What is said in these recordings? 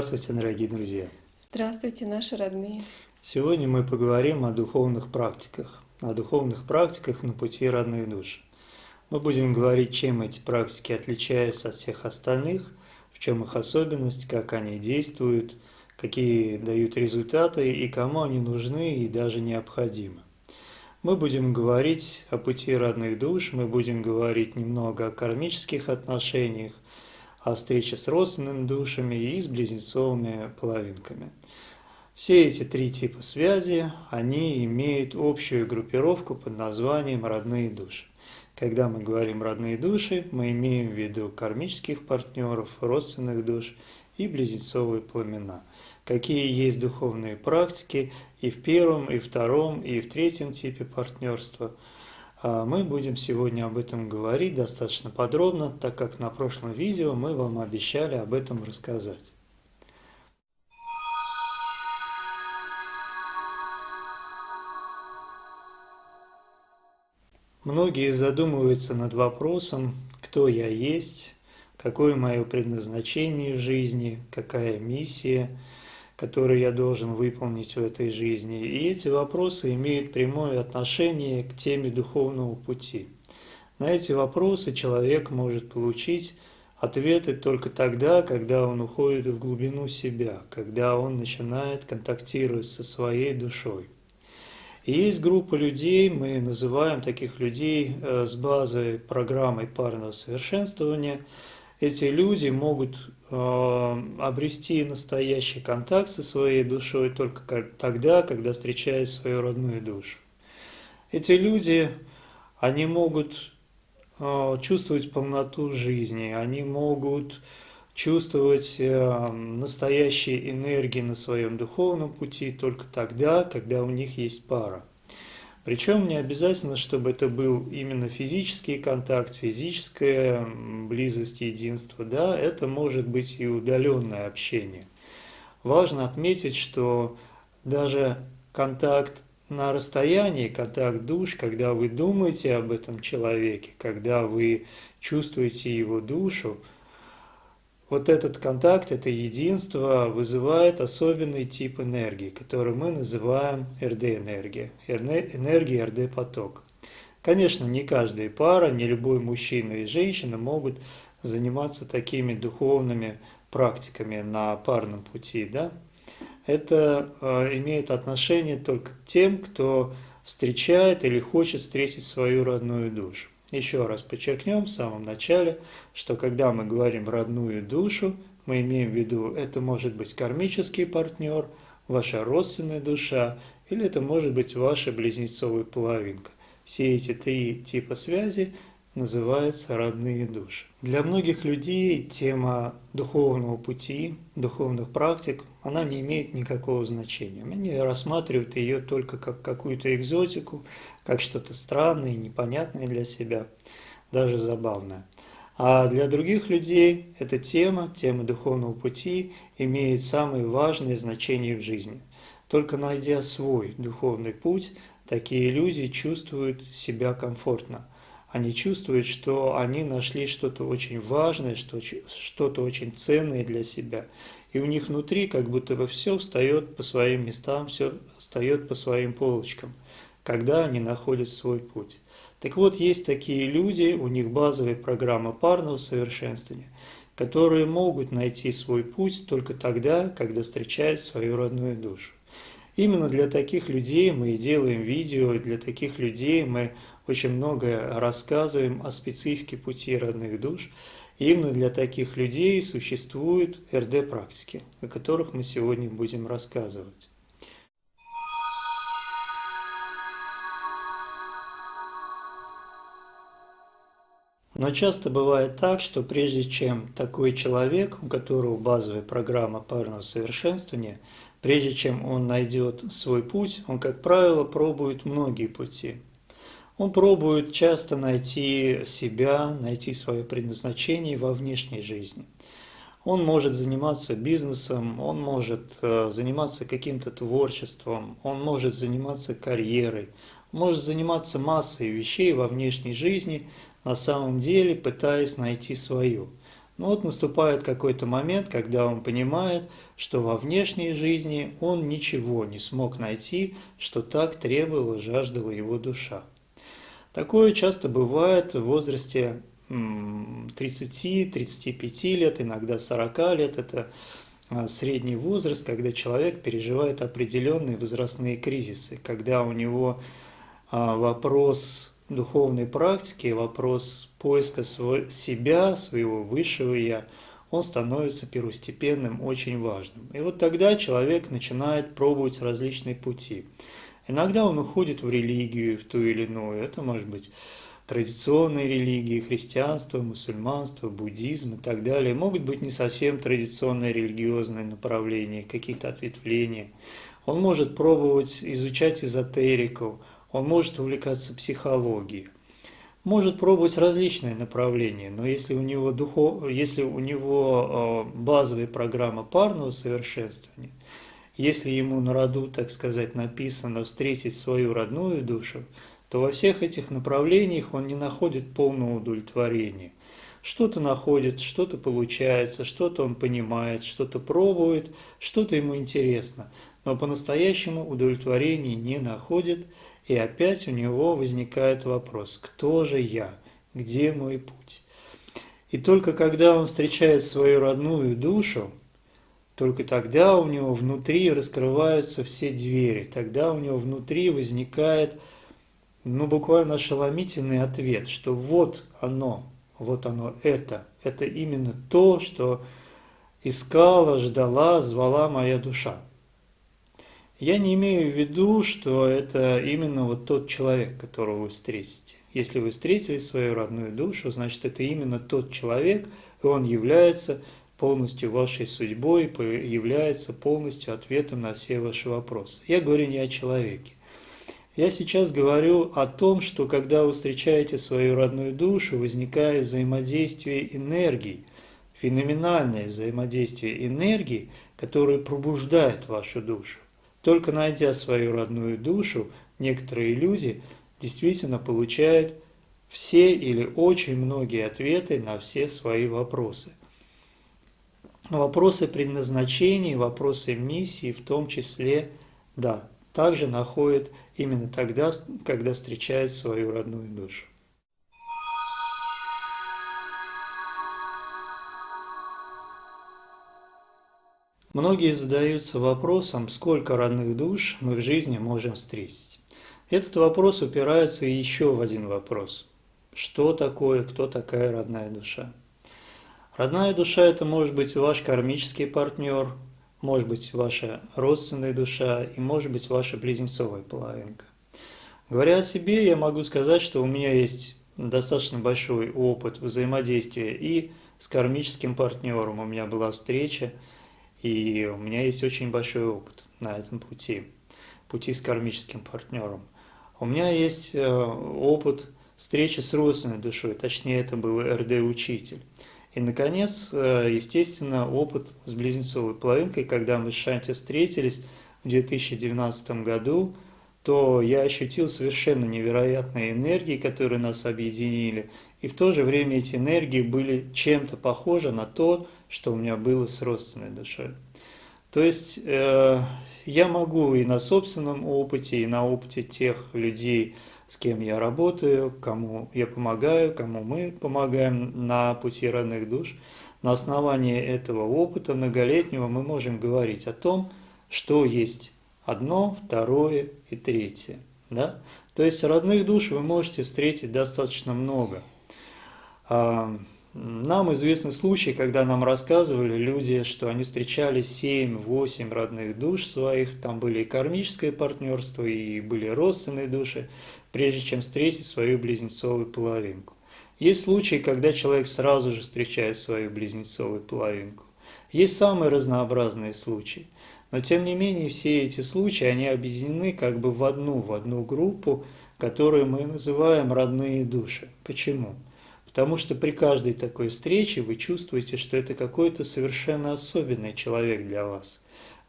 Здравствуйте, дорогие друзья! Здравствуйте, наши родные! Сегодня мы поговорим о духовных практиках, о духовных практиках на пути родных душ. Мы будем говорить, чем эти практики отличаются от всех остальных, в чем их особенность, как они действуют, какие дают результаты и кому они нужны и даже необходимы. Мы будем говорить о пути родных душ, мы будем говорить немного о кармических отношениях, о встрече с родственными душами и с близнецовыми половинками. Все эти три типа связи, они имеют общую группировку под названием «родные души». Когда мы говорим «родные души», мы имеем в виду кармических партнеров, родственных душ и близнецовые пламена. Какие есть духовные практики и в первом, и втором, и в третьем типе партнерства – мы будем сегодня об этом говорить достаточно подробно, так как на прошлом видео мы вам обещали об этом рассказать. Многие задумываются над вопросом, кто я есть, какое мое предназначение в жизни, какая миссия – которые я должен выполнить в этой жизни. И эти вопросы имеют прямое отношение к теме духовного пути. На эти вопросы человек может получить ответы только тогда, когда он уходит в глубину себя, когда он начинает контактировать со своей душой. И есть группа людей, мы называем таких людей э, с базой программой парного совершенствования. Эти люди могут обрести настоящий контакт со своей душой только тогда, когда встречают свою родную душу. Эти люди, они могут э, чувствовать полноту жизни, они могут чувствовать э, настоящие энергии на своем духовном пути только тогда, когда у них есть пара. Причем не обязательно, чтобы это был именно физический контакт, физическая близость, единство. Да, это может быть и удаленное общение. Важно отметить, что даже контакт на расстоянии, контакт душ, когда вы думаете об этом человеке, когда вы чувствуете его душу, вот этот контакт, это единство вызывает особенный тип энергии, который мы называем РД-энергия, энергия РД-поток. Конечно, не каждая пара, не любой мужчина и женщина могут заниматься такими духовными практиками на парном пути. Да? Это э, имеет отношение только к тем, кто встречает или хочет встретить свою родную душу. Еще раз подчеркнем в самом начале, что когда мы говорим «родную душу», мы имеем в виду, это может быть кармический партнер, ваша родственная душа, или это может быть ваша близнецовая половинка. Все эти три типа связи называются родные души. Для многих людей тема духовного пути, духовных практик, она не имеет никакого значения. Они рассматривают ее только как какую-то экзотику, как что-то странное, непонятное для себя, даже забавное. А для других людей эта тема, тема духовного пути, имеет самое важное значение в жизни. Только найдя свой духовный путь, такие люди чувствуют себя комфортно. Они чувствуют, что они нашли что-то очень важное, что-то очень ценное для себя. И у них внутри как будто бы все встает по своим местам, все встает по своим полочкам – когда они находят свой путь. Так вот, есть такие люди, у них базовая программа парного совершенствования, которые могут найти свой путь только тогда, когда встречают свою родную душу. Именно для таких людей мы и делаем видео, для таких людей мы очень много рассказываем о специфике пути родных душ. И именно для таких людей существуют РД-практики, о которых мы сегодня будем рассказывать. Но часто бывает так, что прежде чем такой человек, у которого базовая программа парного совершенствования, прежде чем он найдет свой путь, он, как правило, пробует многие пути. Он пробует часто найти себя, найти свое предназначение во внешней жизни. Он может заниматься бизнесом, он может э, заниматься каким-то творчеством, он может заниматься карьерой, может заниматься массой вещей во внешней жизни – на самом деле пытаясь найти свою. Но вот наступает какой-то момент, когда он понимает, что во внешней жизни он ничего не смог найти, что так требовала, жаждала его душа. Такое часто бывает в возрасте 30-35 лет, иногда 40 лет. Это а, средний возраст, когда человек переживает определенные возрастные кризисы, когда у него а, вопрос духовной практики вопрос поиска свой, себя, своего высшего «я», он становится первостепенным, очень важным. И вот тогда человек начинает пробовать различные пути. Иногда он уходит в религию, в ту или иную. Это может быть традиционные религии, христианство, мусульманство, буддизм и так далее. Могут быть не совсем традиционные религиозные направления, какие-то ответвления. Он может пробовать изучать эзотерику, он может увлекаться психологией, может пробовать различные направления, но если у него, духов, если у него э, базовая программа парного совершенствования, если ему на роду, так сказать, написано встретить свою родную душу, то во всех этих направлениях он не находит полного удовлетворения. Что-то находит, что-то получается, что-то он понимает, что-то пробует, что-то ему интересно, но по-настоящему удовлетворения не находит – и опять у него возникает вопрос, кто же я, где мой путь? И только когда он встречает свою родную душу, только тогда у него внутри раскрываются все двери, тогда у него внутри возникает, ну, буквально ошеломительный ответ, что вот оно, вот оно это, это именно то, что искала, ждала, звала моя душа. Я не имею в виду, что это именно вот тот человек, которого вы встретите. Если вы встретили свою родную душу, значит это именно тот человек, и он является полностью вашей судьбой, является полностью ответом на все ваши вопросы. Я говорю не о человеке. Я сейчас говорю о том, что когда вы встречаете свою родную душу, возникает взаимодействие энергий, феноменальное взаимодействие энергии, которое пробуждает вашу душу. Только найдя свою родную душу, некоторые люди действительно получают все или очень многие ответы на все свои вопросы. Вопросы предназначения, вопросы миссии в том числе, да, также находят именно тогда, когда встречают свою родную душу. Многие задаются вопросом, сколько родных душ мы в жизни можем встретить. Этот вопрос упирается еще в один вопрос. Что такое, кто такая родная душа? Родная душа – это может быть ваш кармический партнер, может быть ваша родственная душа и может быть ваша близнецовая половинка. Говоря о себе, я могу сказать, что у меня есть достаточно большой опыт взаимодействия и с кармическим партнером. У меня была встреча – и у меня есть очень большой опыт на этом пути, пути с кармическим партнером. У меня есть э, опыт встречи с родственной душой, точнее это был РД-учитель. И, наконец, э, естественно, опыт с близнецовой половинкой, когда мы с Шанти встретились в 2019 году, то я ощутил совершенно невероятные энергии, которые нас объединили, и в то же время эти энергии были чем-то похожи на то, что у меня было с родственной душой. То есть э, я могу и на собственном опыте, и на опыте тех людей, с кем я работаю, кому я помогаю, кому мы помогаем на пути родных душ, на основании этого опыта многолетнего мы можем говорить о том, что есть одно, второе и третье. Да? То есть родных душ вы можете встретить достаточно много. А, нам известны случаи, когда нам рассказывали люди, что они встречали 7-8 родных душ своих, там были и кармическое партнерство, и были родственные души, прежде чем встретить свою близнецовую половинку. Есть случаи, когда человек сразу же встречает свою близнецовую половинку. Есть самые разнообразные случаи. Но тем не менее все эти случаи, они объединены как бы в одну, в одну группу, которую мы называем родные души. Почему? Потому что при каждой такой встрече вы чувствуете, что это какой-то совершенно особенный человек для вас.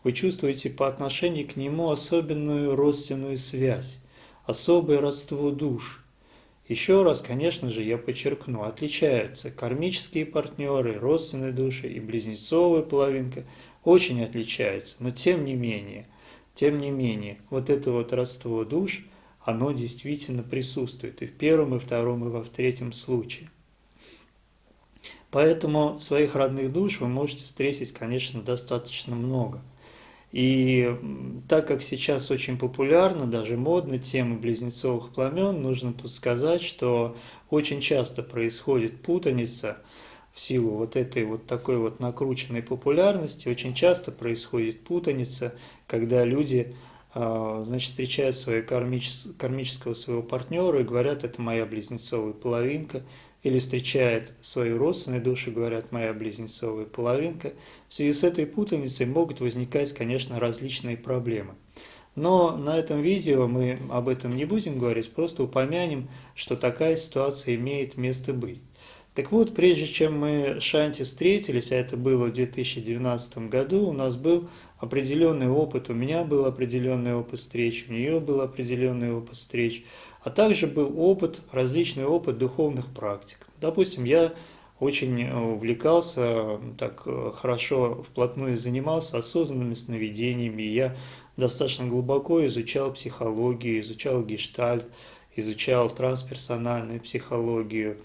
Вы чувствуете по отношению к нему особенную родственную связь, особое родство душ – еще раз, конечно же, я подчеркну, отличаются кармические партнеры, родственные души и близнецовая половинка очень отличаются, но тем не менее, тем не менее, вот это вот родство душ, оно действительно присутствует и в первом, и в втором, и во третьем случае. Поэтому своих родных душ вы можете встретить, конечно, достаточно много – и так как сейчас очень популярна, даже модна тема близнецовых пламен, нужно тут сказать, что очень часто происходит путаница в силу вот этой вот такой вот накрученной популярности, очень часто происходит путаница, когда люди а, значит, встречают своего кармического своего партнера и говорят, это моя близнецовая половинка, или встречает свою родственную душу, говорят, моя близнецовая половинка. В связи с этой путаницей могут возникать, конечно, различные проблемы. Но на этом видео мы об этом не будем говорить, просто упомянем, что такая ситуация имеет место быть. Так вот, прежде чем мы с Шанти встретились, а это было в 2019 году, у нас был определенный опыт, у меня был определенный опыт встреч, у нее был определенный опыт встреч – а также был опыт, различный опыт духовных практик. Допустим, я очень увлекался, так э, хорошо вплотную занимался осознанными сновидениями, я достаточно глубоко изучал психологию, изучал гештальт, изучал трансперсональную психологию,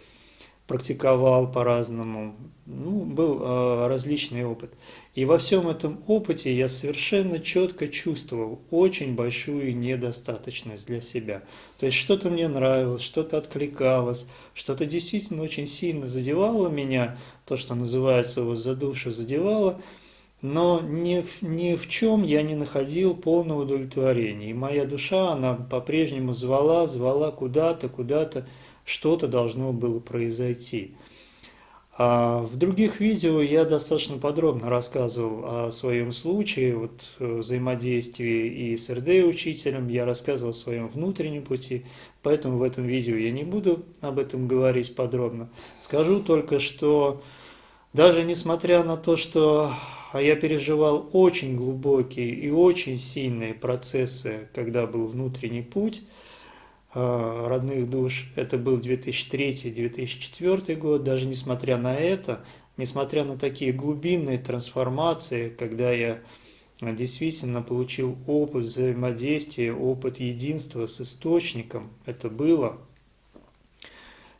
практиковал по-разному, ну, был э, различный опыт. И во всем этом опыте я совершенно четко чувствовал очень большую недостаточность для себя. То есть что-то мне нравилось, что-то откликалось, что-то действительно очень сильно задевало меня, то, что называется вот за душу задевало, но ни в, ни в чем я не находил полного удовлетворения. И моя душа, она по-прежнему звала, звала куда-то, куда-то, что-то должно было произойти. А в других видео я достаточно подробно рассказывал о своем случае, вот, э, взаимодействии и с РД-учителем, я рассказывал о своем внутреннем пути, поэтому в этом видео я не буду об этом говорить подробно. Скажу только, что даже несмотря на то, что я переживал очень глубокие и очень сильные процессы, когда был внутренний путь, родных душ. Это был 2003-2004 год. Даже несмотря на это, несмотря на такие глубинные трансформации, когда я действительно получил опыт взаимодействия, опыт единства с источником, это было.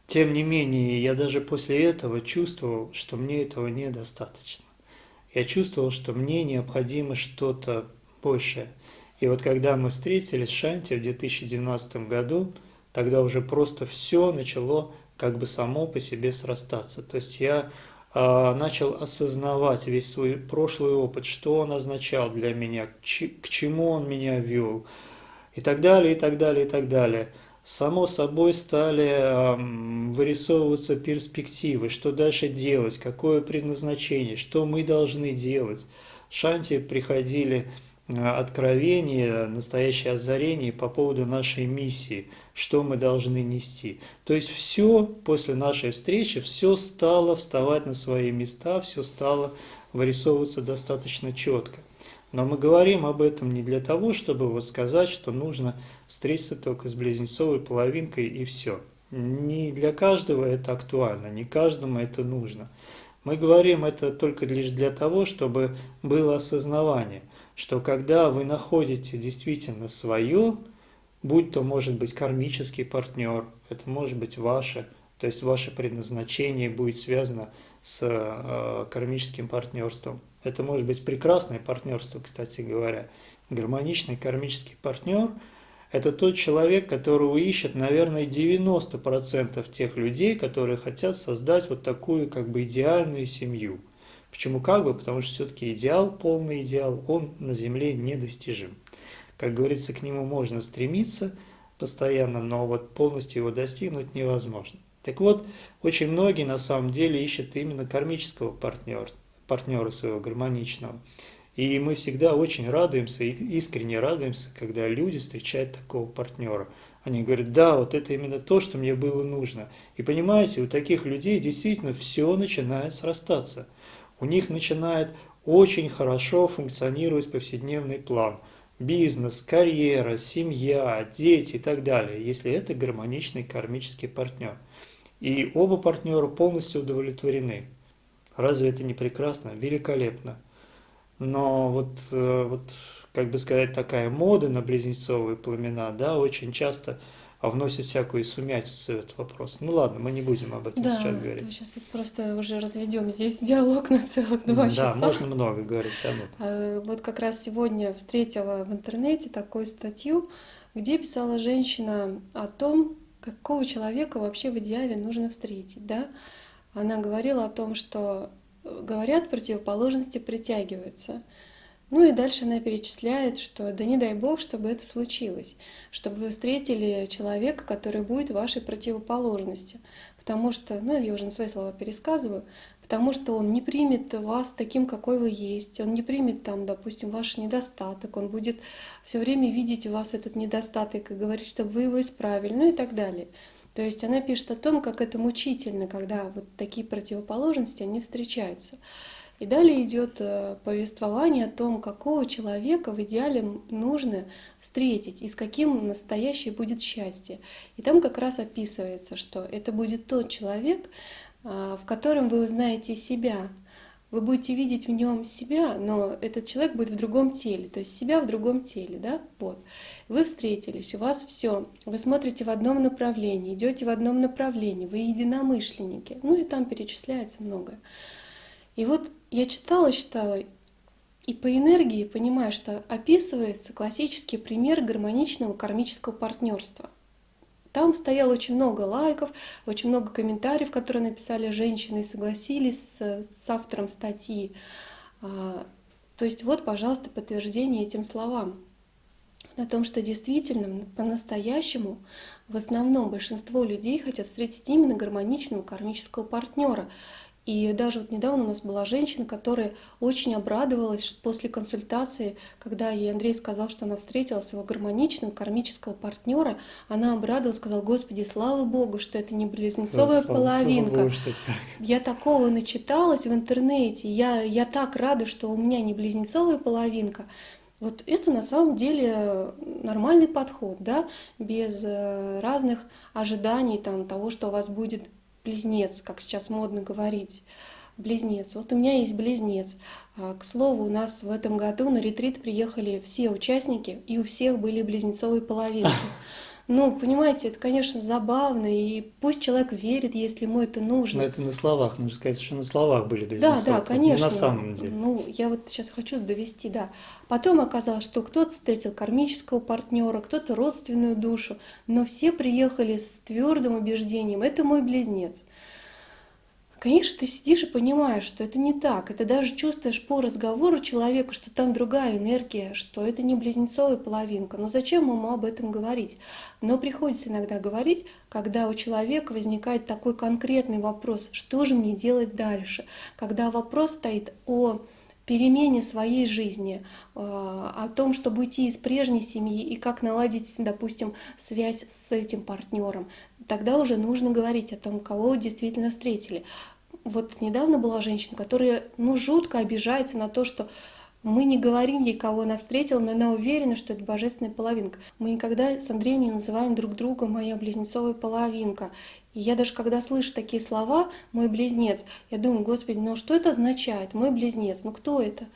Тем не менее, я даже после этого чувствовал, что мне этого недостаточно. Я чувствовал, что мне необходимо что-то большее – и вот когда мы встретились с Шанти в 2012 году, тогда уже просто все начало как бы само по себе срастаться. То есть я э, начал осознавать весь свой прошлый опыт, что он означал для меня, к чему он меня вел, и так далее, и так далее, и так далее. Само собой стали э, вырисовываться перспективы, что дальше делать, какое предназначение, что мы должны делать. Шанти приходили откровение, настоящее озарение по поводу нашей миссии, что мы должны нести. То есть все после нашей встречи, все стало вставать на свои места, все стало вырисовываться достаточно четко. Но мы говорим об этом не для того, чтобы вот сказать, что нужно встретиться только с близнецовой половинкой и все. Не для каждого это актуально, не каждому это нужно. Мы говорим это только лишь для того, чтобы было осознавание – что когда вы находите действительно свое, будь то может быть кармический партнер, это может быть ваше То есть ваше предназначение будет связано с э, кармическим партнерством. Это может быть прекрасное партнерство, кстати говоря. Гармоничный кармический партнер – это тот человек, которого ищет, наверное, 90% тех людей, которые хотят создать вот такую как бы идеальную семью. Почему как бы? Потому что все-таки идеал, полный идеал, он на Земле недостижим. Как говорится, к нему можно стремиться постоянно, но вот полностью его достигнуть невозможно. Так вот, очень многие на самом деле ищут именно кармического партнера, партнера своего гармоничного. И мы всегда очень радуемся, искренне радуемся, когда люди встречают такого партнера. Они говорят, да, вот это именно то, что мне было нужно. И понимаете, у таких людей действительно все начинает срастаться. У них начинает очень хорошо функционировать повседневный план. Бизнес, карьера, семья, дети и так далее, если это гармоничный кармический партнер. И оба партнера полностью удовлетворены. Разве это не прекрасно? Великолепно. Но вот, э, вот, как бы сказать, такая мода на близнецовые пламена, да, очень часто вносит всякую сумятицу в этот вопрос. Ну ладно, мы не будем об этом да, сейчас говорить. сейчас просто уже разведем здесь диалог на целых два да, часа. Да, можно много говорить об этом. А, вот как раз сегодня встретила в интернете такую статью, где писала женщина о том, какого человека вообще в идеале нужно встретить, да? Она говорила о том, что говорят, противоположности притягиваются. Ну и дальше она перечисляет, что да не дай бог, чтобы это случилось, чтобы вы встретили человека, который будет вашей противоположностью. Потому что, ну я уже на свои слова пересказываю, потому что он не примет вас таким, какой вы есть, он не примет там, допустим, ваш недостаток, он будет все время видеть у вас этот недостаток и говорить, чтобы вы его исправили, ну и так далее. То есть она пишет о том, как это мучительно, когда вот такие противоположности, они встречаются. И далее идет э, повествование о том, какого человека в идеале нужно встретить и с каким настоящее будет счастье. И там как раз описывается, что это будет тот человек, э, в котором вы узнаете себя, вы будете видеть в нем себя, но этот человек будет в другом теле, то есть себя в другом теле, да, вот. Вы встретились, у вас все, вы смотрите в одном направлении, идете в одном направлении, вы единомышленники, ну и там перечисляется многое. И вот я читала, читала, и по энергии понимаю, что описывается классический пример гармоничного кармического партнерства. Там стояло очень много лайков, очень много комментариев, которые написали женщины и согласились с, с автором статьи. А, то есть вот, пожалуйста, подтверждение этим словам. На том, что действительно, по-настоящему, в основном большинство людей хотят встретить именно гармоничного кармического партнера. И даже вот недавно у нас была женщина, которая очень обрадовалась после консультации, когда ей Андрей сказал, что она встретила своего гармоничного кармического партнера, она обрадовалась, сказала, Господи, слава Богу, что это не близнецовая слава, половинка. Слава Богу, что так. Я такого начиталась в интернете, я, я так рада, что у меня не близнецовая половинка. Вот это на самом деле нормальный подход, да, без э, разных ожиданий там, того, что у вас будет близнец, как сейчас модно говорить, близнец. Вот у меня есть близнец. А, к слову, у нас в этом году на ретрит приехали все участники, и у всех были близнецовые половинки. Ну, понимаете, это, конечно, забавно, и пусть человек верит, если ему это нужно. Но это на словах, нужно сказать, что на словах были близнецы. Да, да, конечно. Не на самом деле. Ну, я вот сейчас хочу довести, да. Потом оказалось, что кто-то встретил кармического партнера, кто-то родственную душу, но все приехали с твердым убеждением, это мой близнец. Конечно, ты сидишь и понимаешь, что это не так. Это даже чувствуешь по разговору человека, что там другая энергия, что это не близнецовая половинка. Но зачем ему об этом говорить? Но приходится иногда говорить, когда у человека возникает такой конкретный вопрос, что же мне делать дальше? Когда вопрос стоит о перемене своей жизни, э, о том, чтобы уйти из прежней семьи и как наладить, допустим, связь с этим партнером, тогда уже нужно говорить о том, кого вы действительно встретили. Вот недавно была женщина, которая ну, жутко обижается на то, что мы не говорим ей, кого она встретила, но она уверена, что это божественная половинка. Мы никогда с Андреем не называем друг друга «моя близнецовая половинка». И я даже когда слышу такие слова «мой близнец», я думаю, господи, ну что это означает? «Мой близнец», ну кто это?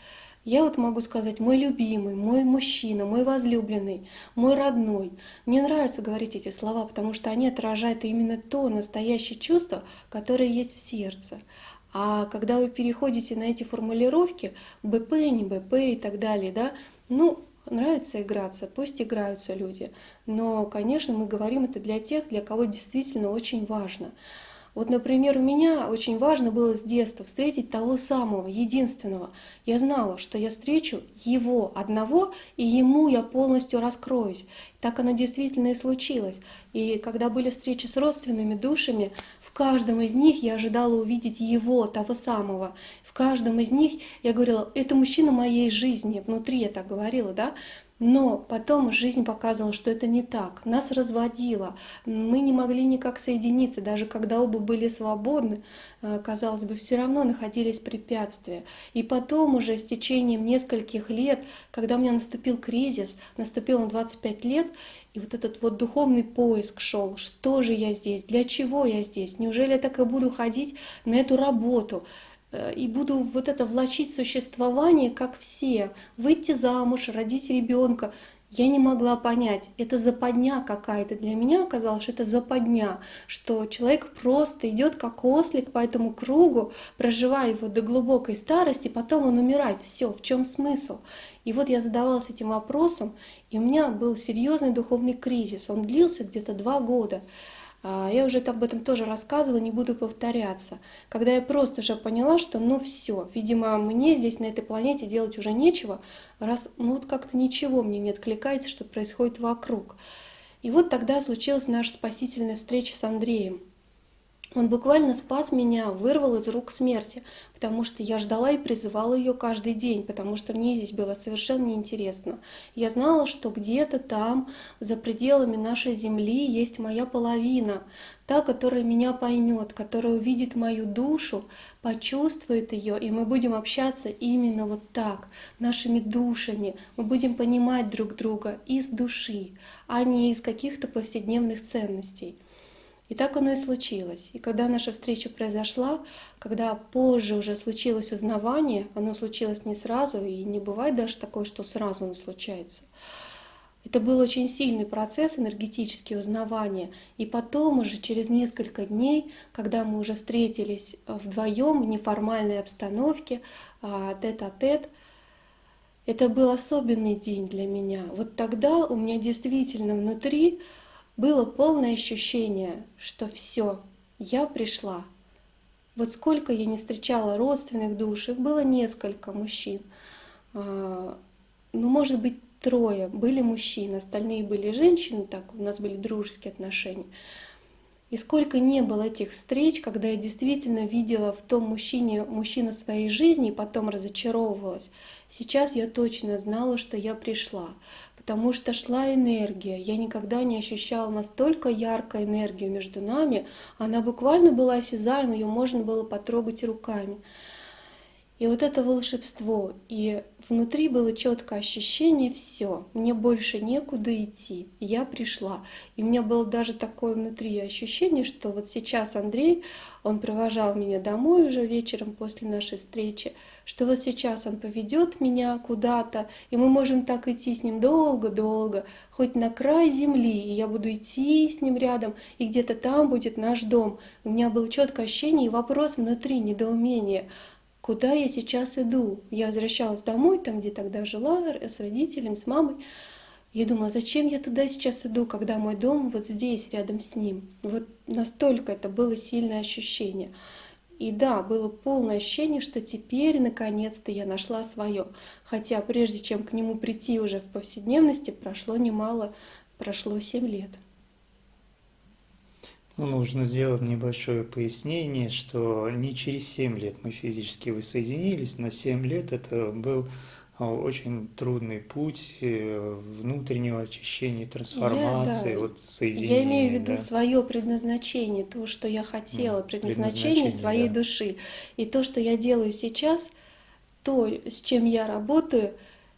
Я вот могу сказать, мой любимый, мой мужчина, мой возлюбленный, мой родной. Мне нравится говорить эти слова, потому что они отражают именно то настоящее чувство, которое есть в сердце. А когда вы переходите на эти формулировки, БП, не БП и так далее, да, ну, нравится играться, пусть играются люди. Но, конечно, мы говорим это для тех, для кого действительно очень важно. Вот, например, у меня очень важно было с детства встретить того самого, единственного. Я знала, что я встречу его одного, и ему я полностью раскроюсь. Так оно действительно и случилось. И когда были встречи с родственными душами, в каждом из них я ожидала увидеть его, того самого. В каждом из них я говорила, это мужчина моей жизни. Внутри я так говорила, да? Но потом жизнь показывала, что это не так. Нас разводило. Мы не могли никак соединиться. Даже когда оба были свободны, э, казалось бы, все равно находились препятствия. И потом уже с течением нескольких лет, когда у меня наступил кризис, наступил на 25 лет, и вот этот вот духовный поиск шел. Что же я здесь? Для чего я здесь? Неужели я так и буду ходить на эту работу? Э, и буду вот это влачить существование, как все, выйти замуж, родить ребенка. Я не могла понять, это западня какая-то. Для меня оказалось, что это западня, что человек просто идет как ослик по этому кругу, проживая его до глубокой старости, потом он умирает. Все, в чем смысл? И вот я задавалась этим вопросом, и у меня был серьезный духовный кризис. Он длился где-то два года. А, я уже об этом тоже рассказывала, не буду повторяться. Когда я просто уже поняла, что ну все, видимо, мне здесь на этой планете делать уже нечего, раз ну вот как-то ничего мне не откликается, что происходит вокруг. И вот тогда случилась наша спасительная встреча с Андреем. Он буквально спас меня, вырвал из рук смерти, потому что я ждала и призывала ее каждый день, потому что мне здесь было совершенно неинтересно. Я знала, что где-то там, за пределами нашей земли, есть моя половина, та, которая меня поймет, которая увидит мою душу, почувствует ее, и мы будем общаться именно вот так, нашими душами. Мы будем понимать друг друга из души, а не из каких-то повседневных ценностей. И так оно и случилось. И когда наша встреча произошла, когда позже уже случилось узнавание, оно случилось не сразу, и не бывает даже такое, что сразу оно случается. Это был очень сильный процесс энергетически узнавания. И потом уже через несколько дней, когда мы уже встретились вдвоем в неформальной обстановке, а, тет-а-тет, это был особенный день для меня. Вот тогда у меня действительно внутри было полное ощущение, что все, я пришла. Вот сколько я не встречала родственных душ, их было несколько мужчин. А, ну, может быть, трое были мужчин, остальные были женщины, так у нас были дружеские отношения. И сколько не было этих встреч, когда я действительно видела в том мужчине мужчину своей жизни и потом разочаровывалась. Сейчас я точно знала, что я пришла, потому что шла энергия. Я никогда не ощущала настолько яркой энергию между нами. Она буквально была осязаема, ее можно было потрогать руками. И вот это волшебство, и внутри было четкое ощущение, все, мне больше некуда идти, я пришла. И у меня было даже такое внутри ощущение, что вот сейчас Андрей, он провожал меня домой уже вечером после нашей встречи, что вот сейчас он поведет меня куда-то, и мы можем так идти с ним долго-долго, хоть на край земли, и я буду идти с ним рядом, и где-то там будет наш дом. У меня было четкое ощущение и вопрос внутри, недоумение – куда я сейчас иду. Я возвращалась домой, там, где тогда жила, с родителями, с мамой. Я думаю, а зачем я туда сейчас иду, когда мой дом вот здесь, рядом с ним? Вот настолько это было сильное ощущение. И да, было полное ощущение, что теперь наконец-то я нашла свое. Хотя прежде чем к нему прийти уже в повседневности, прошло немало, прошло 7 лет. Ну, нужно сделать небольшое пояснение, что не через 7 лет мы физически воссоединились, но 7 лет это был а, очень трудный путь э, внутреннего очищения, трансформации, я, да, вот соединения. Я имею в виду да. свое предназначение, то, что я хотела, предназначение, предназначение своей да. души. И то, что я делаю сейчас, то, с чем я работаю,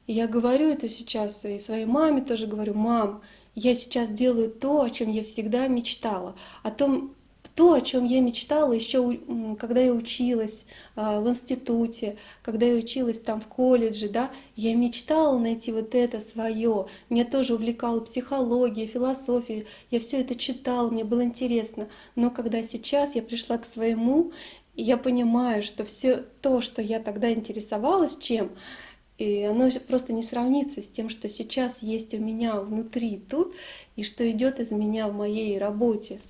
я говорю это сейчас и своей маме тоже говорю, мам, я сейчас делаю то, о чем я всегда мечтала, о том, то, о чем я мечтала еще, когда я училась а, в институте, когда я училась там в колледже, да, я мечтала найти вот это свое. Меня тоже увлекала психология, философия, я все это читала, мне было интересно. Но когда сейчас я пришла к своему, я понимаю, что все то, что я тогда интересовалась чем, и оно просто не сравнится с тем, что сейчас есть у меня внутри тут, и что идет из меня в моей работе.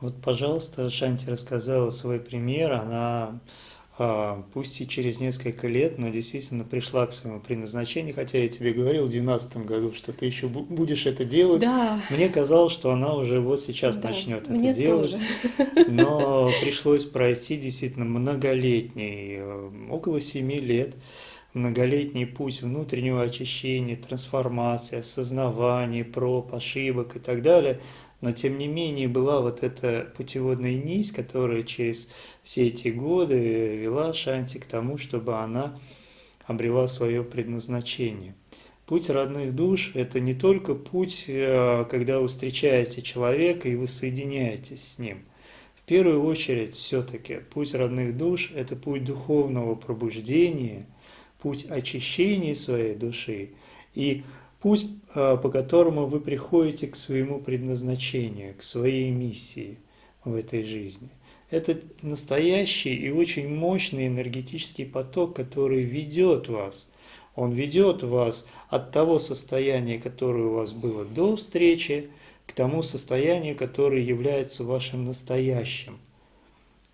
Вот, пожалуйста, Шанти рассказала свой пример. Она, а, пусть и через несколько лет, но действительно пришла к своему предназначению, хотя я тебе говорил в 2012 году, что ты еще будешь это делать. Да. Мне казалось, что она уже вот сейчас да, начнет это мне делать. Тоже. Но пришлось пройти действительно многолетний, э, около семи лет, многолетний путь внутреннего очищения, трансформации, осознавания, проб, ошибок и так далее, но тем не менее была вот эта путеводная нить, которая через все эти годы вела Шанти к тому, чтобы она обрела свое предназначение. Путь родных душ – это не только путь, э, когда вы встречаете человека и вы соединяетесь с ним. В первую очередь, все-таки, путь родных душ – это путь духовного пробуждения – путь очищения своей души и путь, а, по которому вы приходите к своему предназначению, к своей миссии в этой жизни. Это настоящий и очень мощный энергетический поток, который ведет вас. Он ведет вас от того состояния, которое у вас было до встречи, к тому состоянию, которое является вашим настоящим.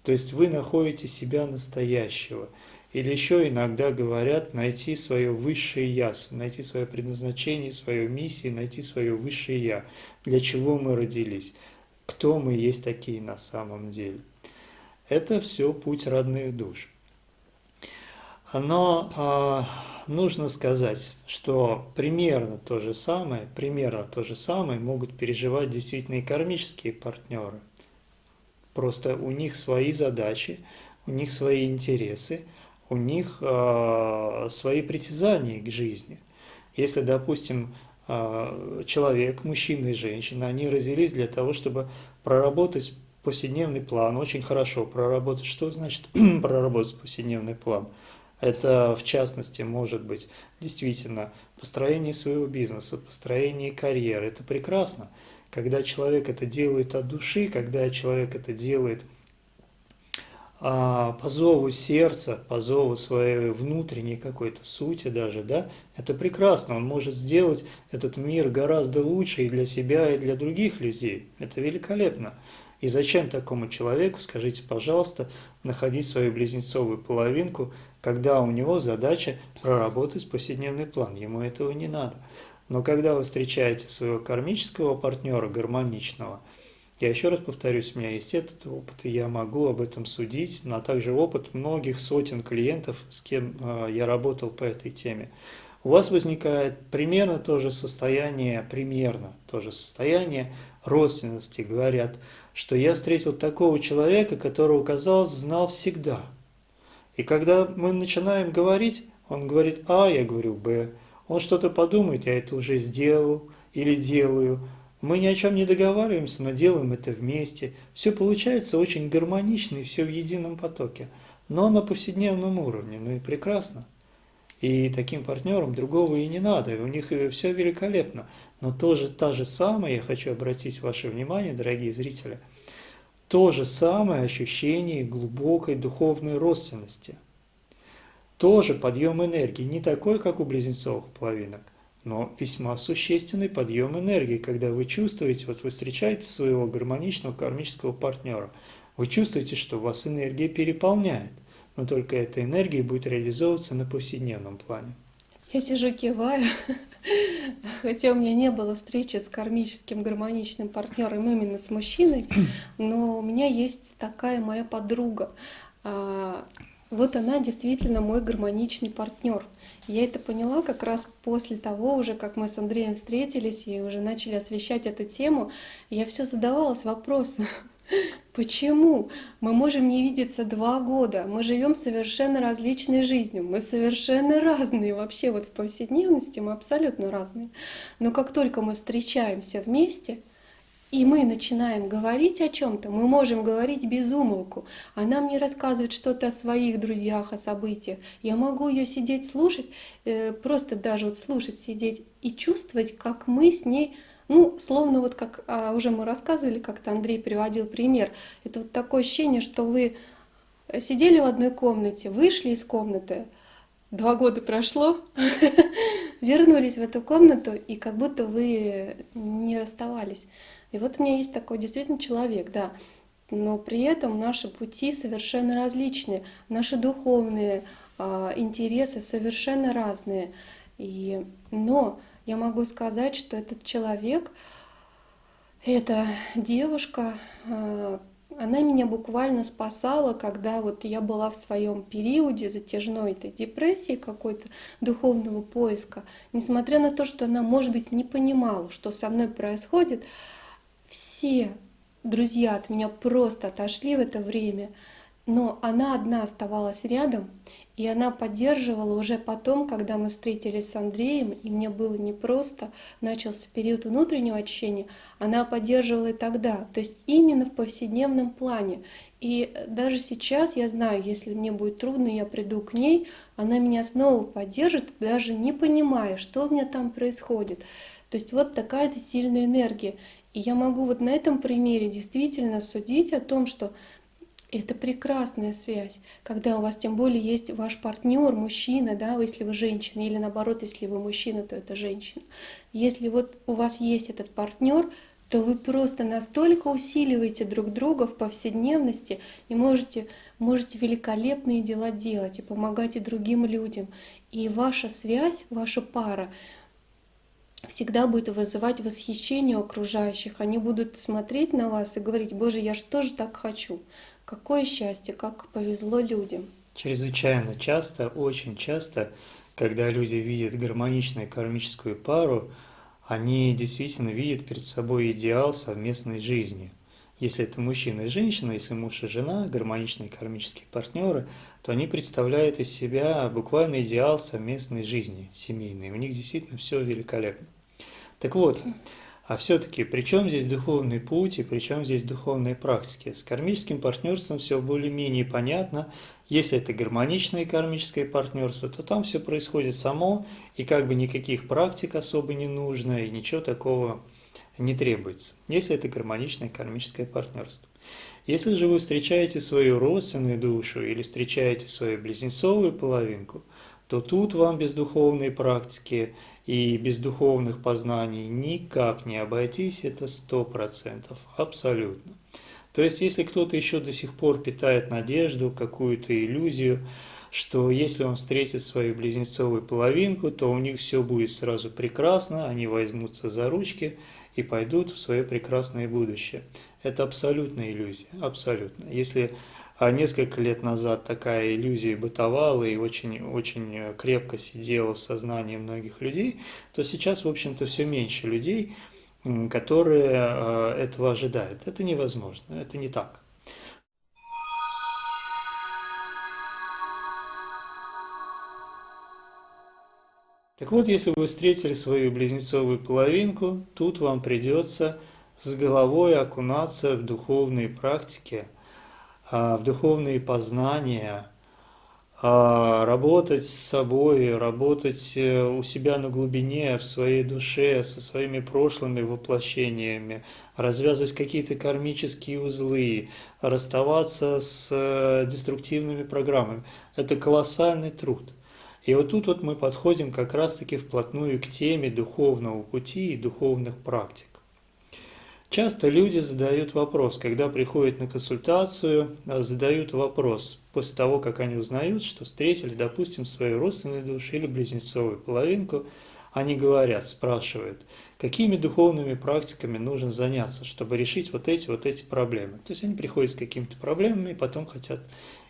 То есть вы находите себя настоящего – или еще иногда говорят найти свое высшее Я, найти свое предназначение, свою миссию, найти свое высшее Я. Для чего мы родились? Кто мы есть такие на самом деле? Это все путь родных душ. Но э, нужно сказать, что примерно то же самое, примерно то же самое могут переживать действительно и кармические партнеры. Просто у них свои задачи, у них свои интересы – у них э, свои притязания к жизни. Если, допустим, э, человек, мужчина и женщина, они родились для того, чтобы проработать повседневный план, очень хорошо проработать. Что значит проработать повседневный план? Это, в частности, может быть действительно построение своего бизнеса, построение карьеры. Это прекрасно. Когда человек это делает от души, когда человек это делает – а, по зову сердца, по зову своей внутренней какой-то сути даже, да, это прекрасно, он может сделать этот мир гораздо лучше и для себя, и для других людей. Это великолепно. И зачем такому человеку, скажите, пожалуйста, находить свою близнецовую половинку, когда у него задача проработать повседневный план, ему этого не надо. Но когда вы встречаете своего кармического партнера, гармоничного – я еще раз повторюсь, у меня есть этот опыт, и я могу об этом судить, но также опыт многих сотен клиентов, с кем э, я работал по этой теме. У вас возникает примерно то же состояние, примерно то же состояние родственности. Говорят, что я встретил такого человека, которого, казалось, знал всегда. И когда мы начинаем говорить, он говорит А, я говорю Б. Он что-то подумает, я это уже сделал или делаю. Мы ни о чем не договариваемся, но делаем это вместе. Все получается очень гармонично и все в едином потоке. Но на повседневном уровне. Ну и прекрасно. И таким партнерам другого и не надо. У них все великолепно. Но тоже та же самая, я хочу обратить ваше внимание, дорогие зрители, то же самое ощущение глубокой духовной родственности. Тоже подъем энергии, не такой, как у близнецовых половинок, но весьма существенный подъем энергии, когда вы чувствуете, вот вы встречаете своего гармоничного кармического партнера, вы чувствуете, что вас энергия переполняет, но только эта энергия будет реализовываться на повседневном плане. Я сижу, киваю, хотя у меня не было встречи с кармическим гармоничным партнером именно с мужчиной, но у меня есть такая моя подруга. Вот она действительно мой гармоничный партнер. Я это поняла как раз после того, уже как мы с Андреем встретились и уже начали освещать эту тему. Я все задавалась вопросом, почему мы можем не видеться два года, мы живем совершенно различной жизнью, мы совершенно разные вообще вот в повседневности, мы абсолютно разные. Но как только мы встречаемся вместе, и мы начинаем говорить о чем-то, мы можем говорить без умолку. Она мне рассказывает что-то о своих друзьях, о событиях. Я могу ее сидеть, слушать, э, просто даже вот слушать, сидеть и чувствовать, как мы с ней ну, словно вот как а, уже мы рассказывали, как-то Андрей приводил пример. Это вот такое ощущение, что вы сидели в одной комнате, вышли из комнаты, два года прошло, вернулись в эту комнату, и как будто вы не расставались. И вот у меня есть такой действительно человек, да, но при этом наши пути совершенно различные, наши духовные э, интересы совершенно разные. И, но я могу сказать, что этот человек, эта девушка, э, она меня буквально спасала, когда вот я была в своем периоде затяжной этой депрессии, какой-то духовного поиска. Несмотря на то, что она, может быть, не понимала, что со мной происходит, все друзья от меня просто отошли в это время, но она одна оставалась рядом, и она поддерживала уже потом, когда мы встретились с Андреем, и мне было непросто, начался период внутреннего очищения, она поддерживала и тогда, то есть именно в повседневном плане. И даже сейчас я знаю, если мне будет трудно, я приду к ней, она меня снова поддержит, даже не понимая, что у меня там происходит. То есть вот такая-то сильная энергия. Я могу вот на этом примере действительно судить о том, что это прекрасная связь, когда у вас тем более есть ваш партнер, мужчина, да, если вы женщина, или наоборот, если вы мужчина, то это женщина. Если вот у вас есть этот партнер, то вы просто настолько усиливаете друг друга в повседневности и можете, можете великолепные дела делать и помогать и другим людям. И ваша связь, ваша пара всегда будет вызывать восхищение окружающих. Они будут смотреть на вас и говорить, Боже, я же тоже так хочу. Какое счастье, как повезло людям. Чрезвычайно часто, очень часто, когда люди видят гармоничную кармическую пару, они действительно видят перед собой идеал совместной жизни. Если это мужчина и женщина, если муж и жена, гармоничные кармические партнеры, то они представляют из себя буквально идеал совместной жизни семейной. У них действительно все великолепно. Так вот, а все-таки, при чем здесь духовный путь и при чем здесь духовные практики? С кармическим партнерством все более-менее понятно. Если это гармоничное кармическое партнерство, то там все происходит само, и как бы никаких практик особо не нужно, и ничего такого не требуется, если это гармоничное кармическое партнерство. Если же вы встречаете свою родственную душу или встречаете свою близнецовую половинку, то тут вам без духовной практики и без духовных познаний никак не обойтись, это сто процентов, абсолютно. То есть, если кто-то еще до сих пор питает надежду, какую-то иллюзию, что если он встретит свою близнецовую половинку, то у них все будет сразу прекрасно, они возьмутся за ручки и пойдут в свое прекрасное будущее. Это абсолютная иллюзия, абсолютно. Если а несколько лет назад такая иллюзия бытовала и очень, очень крепко сидела в сознании многих людей, то сейчас, в общем-то, все меньше людей, которые а, этого ожидают. Это невозможно, это не так. Так вот, если вы встретили свою близнецовую половинку, тут вам придется с головой окунаться в духовные практики – в духовные познания, а, работать с собой, работать э, у себя на глубине, в своей душе, со своими прошлыми воплощениями, развязывать какие-то кармические узлы, расставаться с э, деструктивными программами. Это колоссальный труд. И вот тут вот мы подходим как раз-таки вплотную к теме духовного пути и духовных практик. Часто люди задают вопрос, когда приходят на консультацию, а, задают вопрос после того, как они узнают, что встретили, допустим, свою родственную душу или близнецовую половинку, они говорят, спрашивают, какими духовными практиками нужно заняться, чтобы решить вот эти вот эти проблемы. То есть они приходят с какими-то проблемами и потом хотят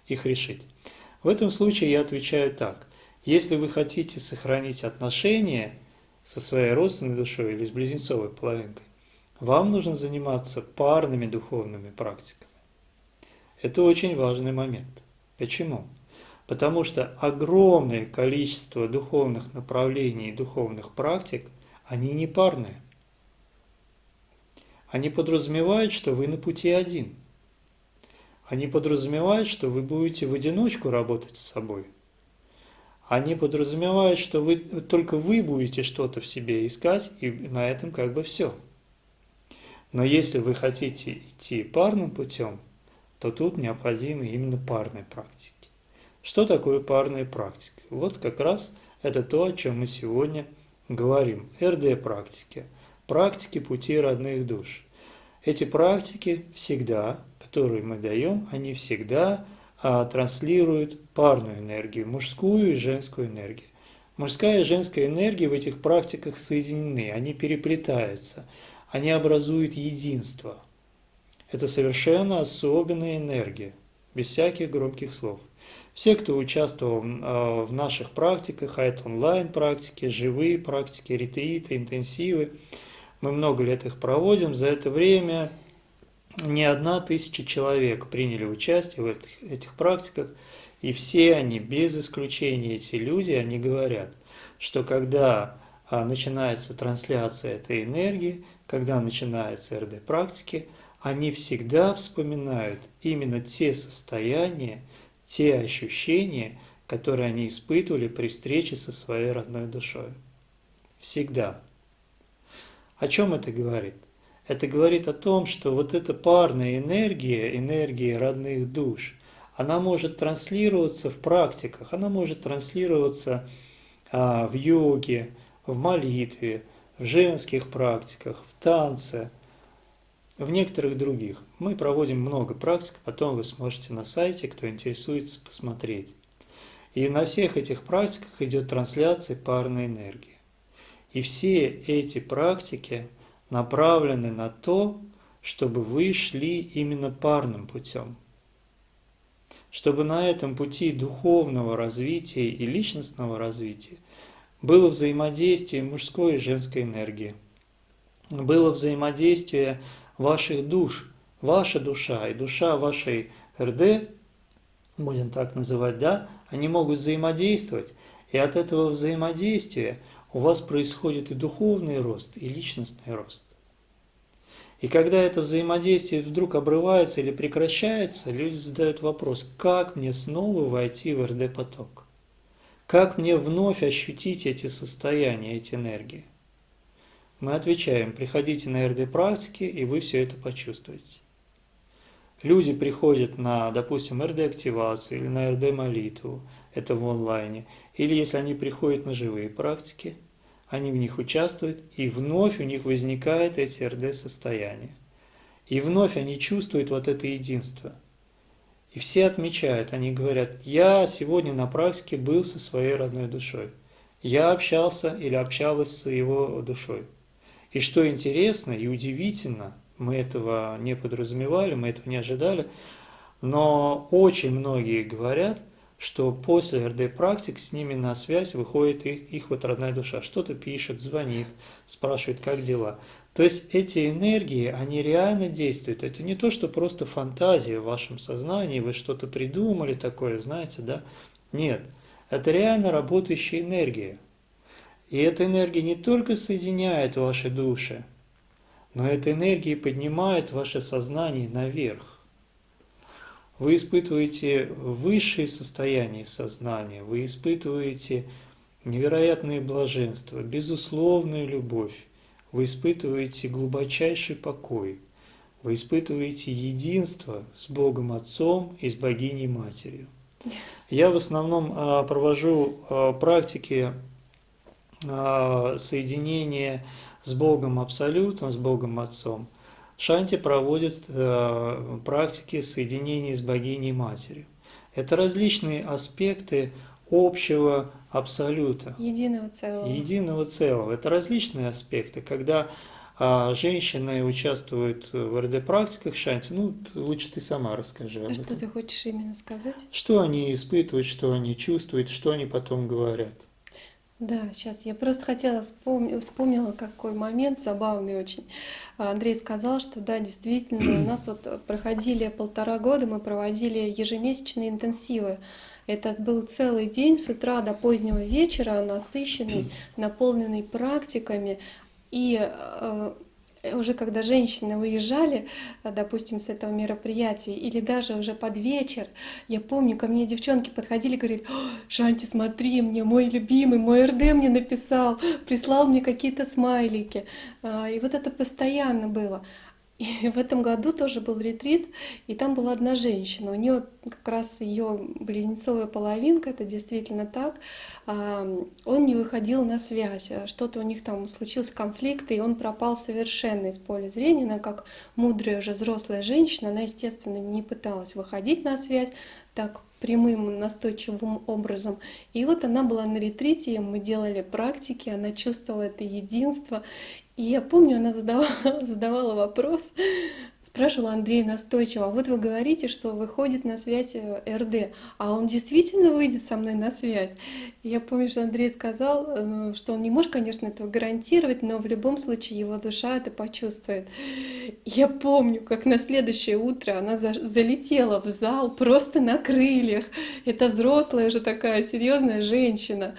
их решить. В этом случае я отвечаю так. Если вы хотите сохранить отношения со своей родственной душой или с близнецовой половинкой, вам нужно заниматься парными духовными практиками. Это очень важный момент. Почему? Потому что огромное количество духовных направлений и духовных практик, они не парные. они подразумевают, что вы на пути один. Они подразумевают, что вы будете в одиночку работать с собой. Они подразумевают, что вы, только вы будете что-то в себе искать, и на этом как бы все. Но если вы хотите идти парным путем, то тут необходимы именно парные практики. Что такое парная практика? Вот как раз это то, о чем мы сегодня говорим. РД-практики. Практики пути родных душ. Эти практики всегда, которые мы даем, они всегда а, транслируют парную энергию, мужскую и женскую энергию. Мужская и женская энергия в этих практиках соединены, они переплетаются, они образуют единство. Это совершенно особенная энергия, без всяких громких слов. Все, кто участвовал а, в наших практиках, а это онлайн-практики, живые практики, ретриты, интенсивы, мы много лет их проводим, за это время не одна тысяча человек приняли участие в этих, этих практиках, и все они, без исключения эти люди, они говорят, что когда а, начинается трансляция этой энергии, когда начинается РД-практики, они всегда вспоминают именно те состояния, те ощущения, которые они испытывали при встрече со своей родной душой. Всегда. О чем это говорит? Это говорит о том, что вот эта парная энергия, энергия родных душ, она может транслироваться в практиках, она может транслироваться а, в йоге, в молитве, в женских практиках, в танце, в некоторых других. Мы проводим много практик, потом вы сможете на сайте, кто интересуется, посмотреть. И на всех этих практиках идет трансляция парной энергии. И все эти практики направлены на то, чтобы вы шли именно парным путем. Чтобы на этом пути духовного развития и личностного развития было взаимодействие мужской и женской энергии, было взаимодействие ваших душ, ваша душа и душа вашей РД, будем так называть, да, они могут взаимодействовать, и от этого взаимодействия у вас происходит и духовный рост, и личностный рост. И когда это взаимодействие вдруг обрывается или прекращается, люди задают вопрос, как мне снова войти в РД-поток? Как мне вновь ощутить эти состояния, эти энергии? Мы отвечаем, приходите на РД-практики, и вы все это почувствуете. Люди приходят на, допустим, РД-активацию или на РД-молитву, это в онлайне, или если они приходят на живые практики, они в них участвуют, и вновь у них возникает эти РД-состояния. И вновь они чувствуют вот это единство. И все отмечают, они говорят, я сегодня на практике был со своей родной душой. Я общался или общалась с его душой. И что интересно и удивительно, мы этого не подразумевали, мы этого не ожидали, но очень многие говорят, что после РД-практик с ними на связь выходит их, их вот родная душа. Что-то пишет, звонит, спрашивает, как дела. То есть эти энергии, они реально действуют. Это не то, что просто фантазия в вашем сознании, вы что-то придумали такое, знаете, да? Нет, это реально работающая энергия. И эта энергия не только соединяет ваши души, но эта энергия поднимает ваше сознание наверх. Вы испытываете высшие состояния сознания, вы испытываете невероятное блаженство, безусловную любовь, вы испытываете глубочайший покой, вы испытываете единство с Богом Отцом и с Богиней Матерью. Я в основном а, провожу а, практики а, соединение с Богом Абсолютом, с Богом Отцом, Шанти проводит практики соединения с богиней Матерью. Это различные аспекты общего абсолюта. Единого целого. Единого целого. Это различные аспекты, когда а женщины участвуют в РД-практиках Шанти, ну, лучше ты сама расскажи. А что ты хочешь именно сказать? Что они испытывают, что они чувствуют, что они потом говорят. Да, сейчас я просто хотела вспомнила, вспомнила какой момент забавный очень. Андрей сказал, что да, действительно, у нас вот проходили полтора года, мы проводили ежемесячные интенсивы. Это был целый день с утра до позднего вечера, насыщенный, наполненный практиками. И э, уже когда женщины уезжали, допустим, с этого мероприятия, или даже уже под вечер, я помню, ко мне девчонки подходили и говорили, Шанти, смотри, мне мой любимый, мой РД мне написал, прислал мне какие-то смайлики. И вот это постоянно было. И в этом году тоже был ретрит, и там была одна женщина. У нее как раз ее близнецовая половинка, это действительно так. Он не выходил на связь, что-то у них там случился конфликт, и он пропал совершенно из поля зрения. Она как мудрая уже взрослая женщина, она, естественно, не пыталась выходить на связь так прямым, настойчивым образом. И вот она была на ретрите, мы делали практики, она чувствовала это единство. И я помню, она задавала, задавала вопрос, спрашивала Андрея настойчиво, а вот вы говорите, что выходит на связь э, РД, а он действительно выйдет со мной на связь? И я помню, что Андрей сказал, э, что он не может, конечно, этого гарантировать, но в любом случае его душа это почувствует. Я помню, как на следующее утро она за залетела в зал просто на крыльях. Это взрослая уже такая серьезная женщина.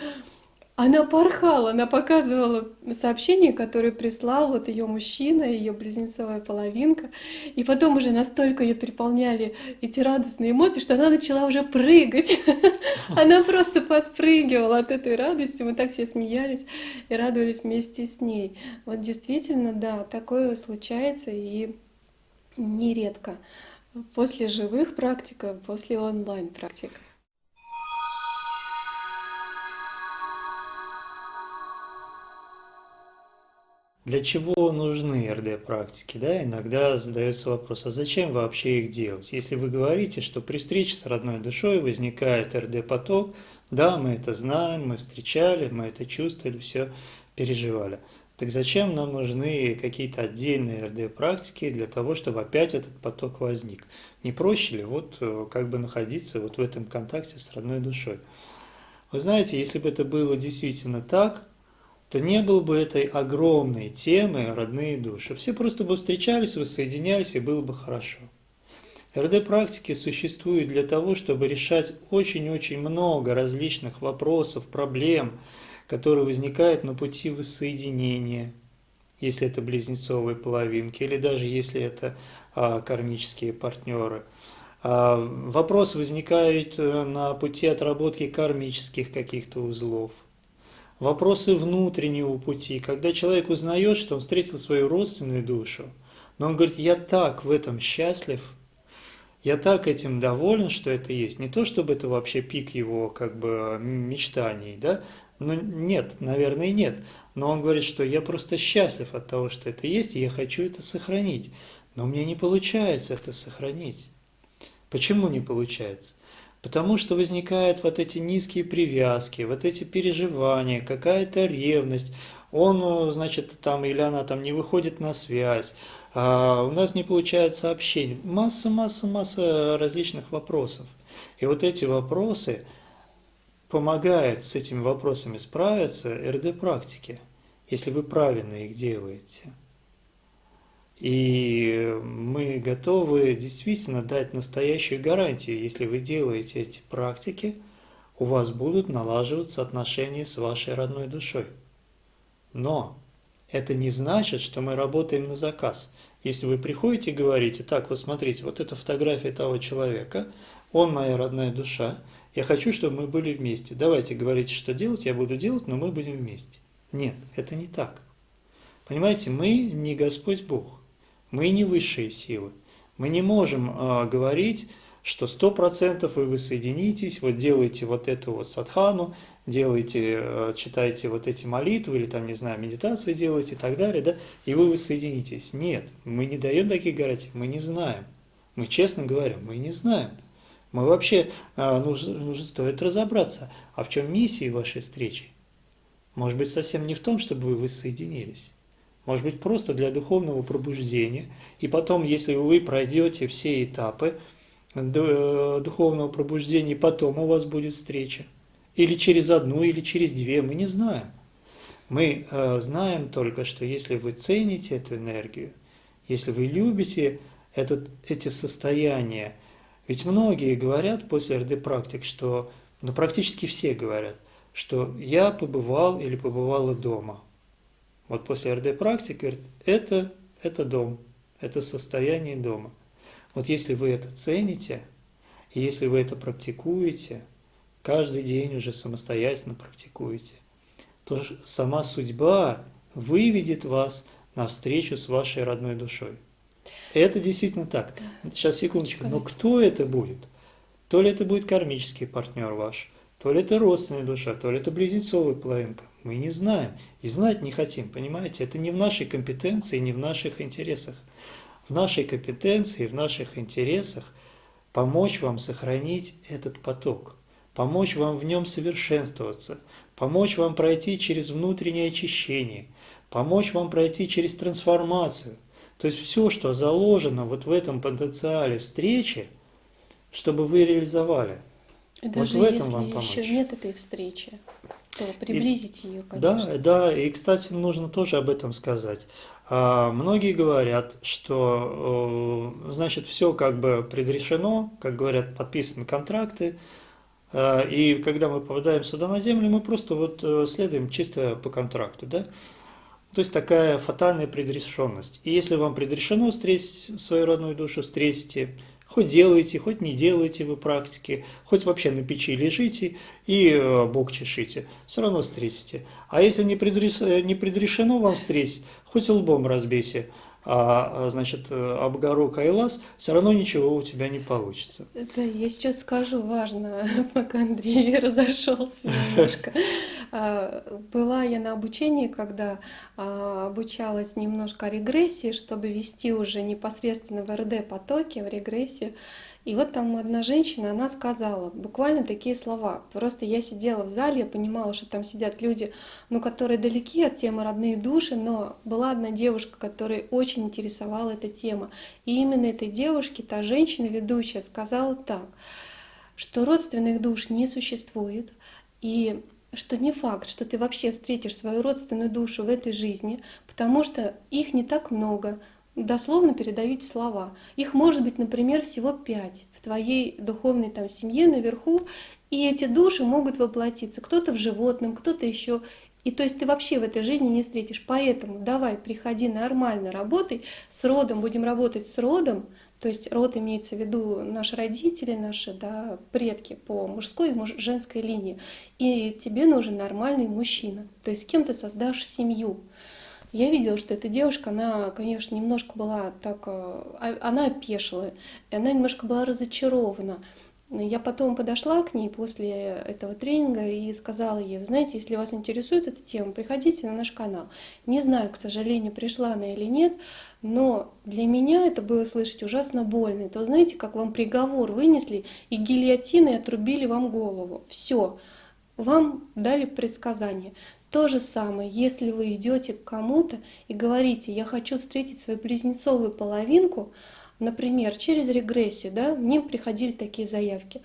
Она порхала, она показывала сообщение, которое прислал вот ее мужчина, ее близнецовая половинка. И потом уже настолько ее переполняли эти радостные эмоции, что она начала уже прыгать. Она просто подпрыгивала от этой радости. Мы так все смеялись и радовались вместе с ней. Вот действительно, да, такое случается и нередко. После живых практик, после онлайн практик. Для чего нужны РД-практики? Да? Иногда задается вопрос, а зачем вообще их делать? Если вы говорите, что при встрече с родной душой возникает РД-поток, да, мы это знаем, мы встречали, мы это чувствовали, все переживали. Так зачем нам нужны какие-то отдельные РД-практики для того, чтобы опять этот поток возник? Не проще ли вот э, как бы находиться вот в этом контакте с родной душой? Вы знаете, если бы это было действительно так, то не было бы этой огромной темы «родные души». Все просто бы встречались, воссоединялись, и было бы хорошо. РД-практики существуют для того, чтобы решать очень-очень много различных вопросов, проблем, которые возникают на пути воссоединения, если это близнецовые половинки, или даже если это а, кармические партнеры. А, вопрос возникает э, на пути отработки кармических каких-то узлов – вопросы внутреннего пути, когда человек узнает, что он встретил свою родственную душу, но он говорит, я так в этом счастлив, я так этим доволен, что это есть. Не то, чтобы это вообще пик его как бы мечтаний, да, ну нет, наверное, нет. Но он говорит, что я просто счастлив от того, что это есть, и я хочу это сохранить. Но мне не получается это сохранить. Почему не получается? Потому что возникают вот эти низкие привязки, вот эти переживания, какая-то ревность. Он, значит, там или она там не выходит на связь, а у нас не получается общение. Масса, масса, масса различных вопросов. И вот эти вопросы помогают с этими вопросами справиться РД-практики, если вы правильно их делаете. И мы готовы действительно дать настоящую гарантию, если вы делаете эти практики, у вас будут налаживаться отношения с вашей родной душой. Но это не значит, что мы работаем на заказ. Если вы приходите и говорите, так, вот смотрите, вот эта фотография того человека, он моя родная душа, я хочу, чтобы мы были вместе. Давайте говорите, что делать, я буду делать, но мы будем вместе. Нет, это не так. Понимаете, мы не Господь Бог. Мы не высшие силы. Мы не можем э, говорить, что сто процентов вы воссоединитесь, вот делаете вот эту вот садхану, делаете, э, читаете вот эти молитвы или там, не знаю, медитацию делаете и так далее, да, и вы воссоединитесь. Нет, мы не даем таких гарантий, мы не знаем. Мы честно говорим, мы не знаем. Мы вообще, э, нужно, нужно стоит разобраться, а в чем миссия вашей встречи? Может быть, совсем не в том, чтобы вы воссоединились может быть просто для духовного пробуждения. И потом, если вы пройдете все этапы э, духовного пробуждения, потом у вас будет встреча. Или через одну, или через две, мы не знаем. Мы э, знаем только, что если вы цените эту энергию, если вы любите этот, эти состояния, ведь многие говорят после РД-практик, что, ну практически все говорят, что я побывал или побывала дома – вот после РД-практики, говорит, это это дом, это состояние дома. Вот если вы это цените, и если вы это практикуете, каждый день уже самостоятельно практикуете, то сама судьба выведет вас навстречу с вашей родной душой. Это действительно так. Сейчас, секундочку. Но кто это будет? То ли это будет кармический партнер ваш, то ли это родственная душа, то ли это близнецовая половинка. Мы не знаем и знать не хотим, понимаете? Это не в нашей компетенции, не в наших интересах. В нашей компетенции, в наших интересах помочь вам сохранить этот поток, помочь вам в нем совершенствоваться, помочь вам пройти через внутреннее очищение, помочь вам пройти через трансформацию. То есть все, что заложено вот в этом потенциале встречи, чтобы вы реализовали. Даже вот в этом вам помочь. еще нет этой встречи, то приблизить и, ее, конечно. Да, да, и, кстати, нужно тоже об этом сказать. А, многие говорят, что, значит, все как бы предрешено, как говорят, подписаны контракты, а, и когда мы попадаем сюда на землю, мы просто вот э, следуем чисто по контракту, да? То есть такая фатальная предрешенность. И если вам предрешено встретить свою родную душу, встретите, Хоть делаете, хоть не делаете вы практики, хоть вообще на печи лежите и э, бок чешите, все равно встретите. А если не, предрешено вам встретить, хоть лбом разбейся, значит, э, обгорок Айлас, все равно ничего у тебя не получится. Да, я сейчас скажу важно, пока Андрей разошелся немножко. А, была я на обучении, когда а, обучалась немножко регрессии, чтобы вести уже непосредственно в РД потоки, в регрессию. И вот там одна женщина, она сказала буквально такие слова. Просто я сидела в зале, я понимала, что там сидят люди, ну, которые далеки от темы родные души, но была одна девушка, которой очень интересовала эта тема. И именно этой девушке та женщина, ведущая, сказала так, что родственных душ не существует, и что не факт, что ты вообще встретишь свою родственную душу в этой жизни, потому что их не так много, дословно передают слова. Их может быть, например, всего пять в твоей духовной там семье наверху, и эти души могут воплотиться. Кто-то в животном, кто-то еще. И то есть ты вообще в этой жизни не встретишь. Поэтому давай, приходи нормально, работай с родом, будем работать с родом, то есть род имеется в виду наши родители, наши да, предки по мужской и женской линии. И тебе нужен нормальный мужчина. То есть с кем ты создашь семью. Я видела, что эта девушка, она, конечно, немножко была так, э, а, она опешила, и она немножко была разочарована. Я потом подошла к ней после этого тренинга и сказала ей, знаете, если вас интересует эта тема, приходите на наш канал. Не знаю, к сожалению, пришла она или нет, но для меня это было слышать ужасно больно. Это, знаете, как вам приговор вынесли и гильотиной отрубили вам голову. Все, вам дали предсказание. То же самое, если вы идете к кому-то и говорите, я хочу встретить свою близнецовую половинку, например, через регрессию, да, мне приходили такие заявки.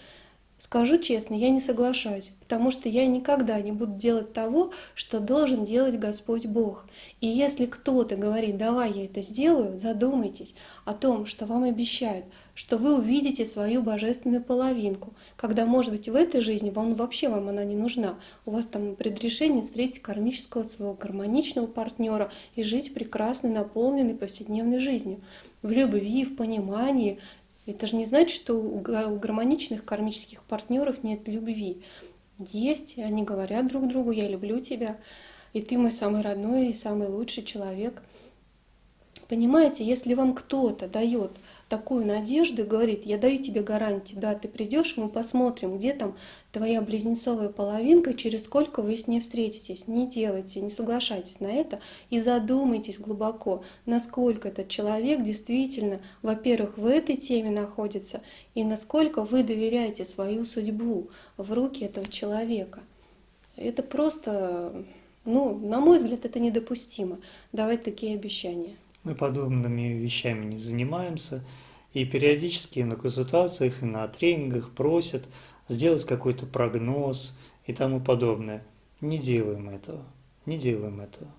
Скажу честно, я не соглашаюсь, потому что я никогда не буду делать того, что должен делать Господь Бог. И если кто-то говорит, давай я это сделаю, задумайтесь о том, что вам обещают, что вы увидите свою божественную половинку, когда, может быть, в этой жизни вам вообще вам она не нужна. У вас там предрешение встретить кармического своего гармоничного партнера и жить прекрасной, наполненной повседневной жизнью. В любви, в понимании, это же не значит, что у гармоничных кармических партнеров нет любви. Есть, они говорят друг другу, я люблю тебя, и ты мой самый родной и самый лучший человек. Понимаете, если вам кто-то дает такую надежду и говорит, я даю тебе гарантию, да, ты придешь, мы посмотрим, где там твоя близнецовая половинка, через сколько вы с ней встретитесь. Не делайте, не соглашайтесь на это и задумайтесь глубоко, насколько этот человек действительно, во-первых, в этой теме находится, и насколько вы доверяете свою судьбу в руки этого человека. Это просто, ну, на мой взгляд, это недопустимо, давать такие обещания. Мы подобными вещами не занимаемся, и периодически на консультациях и на тренингах просят сделать какой-то прогноз и тому подобное. Не делаем этого, не делаем этого.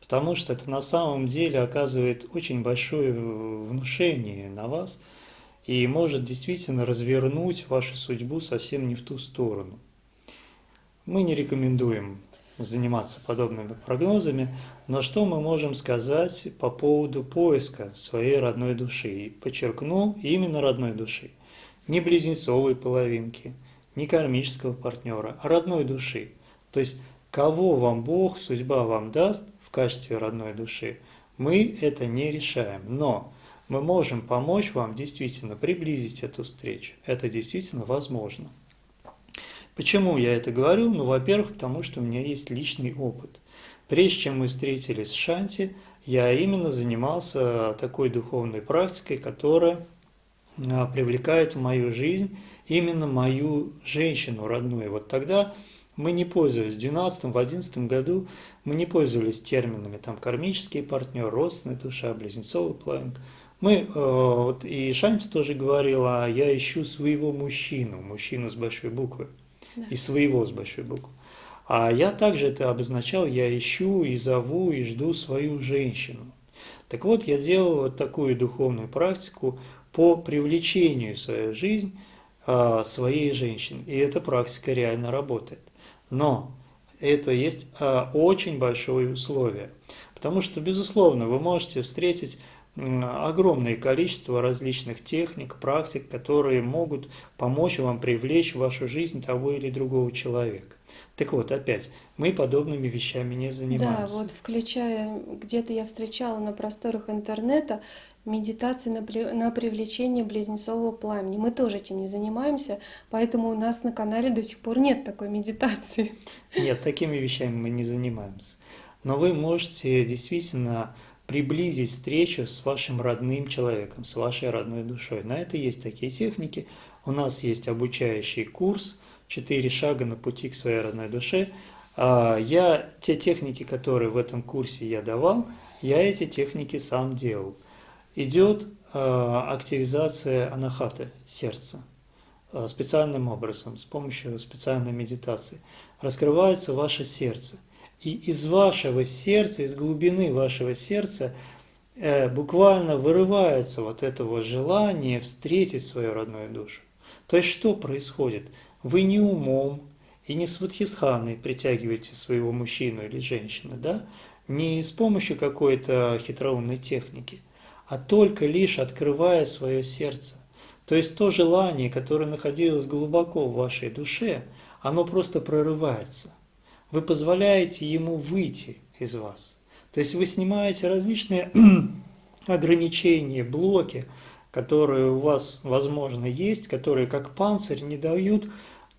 Потому что это на самом деле оказывает очень большое внушение на вас и может действительно развернуть вашу судьбу совсем не в ту сторону. Мы не рекомендуем заниматься подобными прогнозами, но что мы можем сказать по поводу поиска своей родной души? И подчеркну, именно родной души. Не близнецовой половинки, не кармического партнера, а родной души. То есть, кого вам Бог, судьба вам даст в качестве родной души, мы это не решаем. Но мы можем помочь вам действительно приблизить эту встречу. Это действительно возможно. Почему я это говорю? Ну, во-первых, потому что у меня есть личный опыт. Прежде чем мы встретились с Шанти, я именно занимался такой духовной практикой, которая а, привлекает в мою жизнь именно мою женщину родную. Вот тогда мы не пользовались, в 2012-2011 году мы не пользовались терминами там кармический партнер, родственная душа, близнецовый планк. Мы, э, вот и Шанти тоже говорила, я ищу своего мужчину, мужчину с большой буквы да. и своего с большой буквы. А я также это обозначал, я ищу и зову и жду свою женщину. Так вот, я делал вот такую духовную практику по привлечению в свою жизнь а, своей женщины. И эта практика реально работает. Но это есть а, очень большое условие. Потому что, безусловно, вы можете встретить огромное количество различных техник, практик, которые могут помочь вам привлечь в вашу жизнь того или другого человека. Так вот, опять, мы подобными вещами не занимаемся. Да, вот включая, где-то я встречала на просторах интернета медитации на, на привлечение близнецового пламени. Мы тоже этим не занимаемся, поэтому у нас на канале до сих пор нет такой медитации. Нет, такими вещами мы не занимаемся. Но вы можете действительно приблизить встречу с вашим родным человеком, с вашей родной душой. На это есть такие техники. У нас есть обучающий курс «Четыре шага на пути к своей родной душе». А, я, те техники, которые в этом курсе я давал, я эти техники сам делал. Идет а, активизация анахаты, сердца, а, специальным образом, с помощью специальной медитации. Раскрывается ваше сердце – и из вашего сердца, из глубины вашего сердца э, буквально вырывается вот это вот желание встретить свою родную душу. То есть что происходит? Вы не умом и не с ватхисханой притягиваете своего мужчину или женщину, да? не с помощью какой-то хитроумной техники, а только лишь открывая свое сердце. То есть то желание, которое находилось глубоко в вашей душе, оно просто прорывается вы позволяете ему выйти из вас. То есть вы снимаете различные ограничения, блоки, которые у вас, возможно, есть, которые как панцирь не дают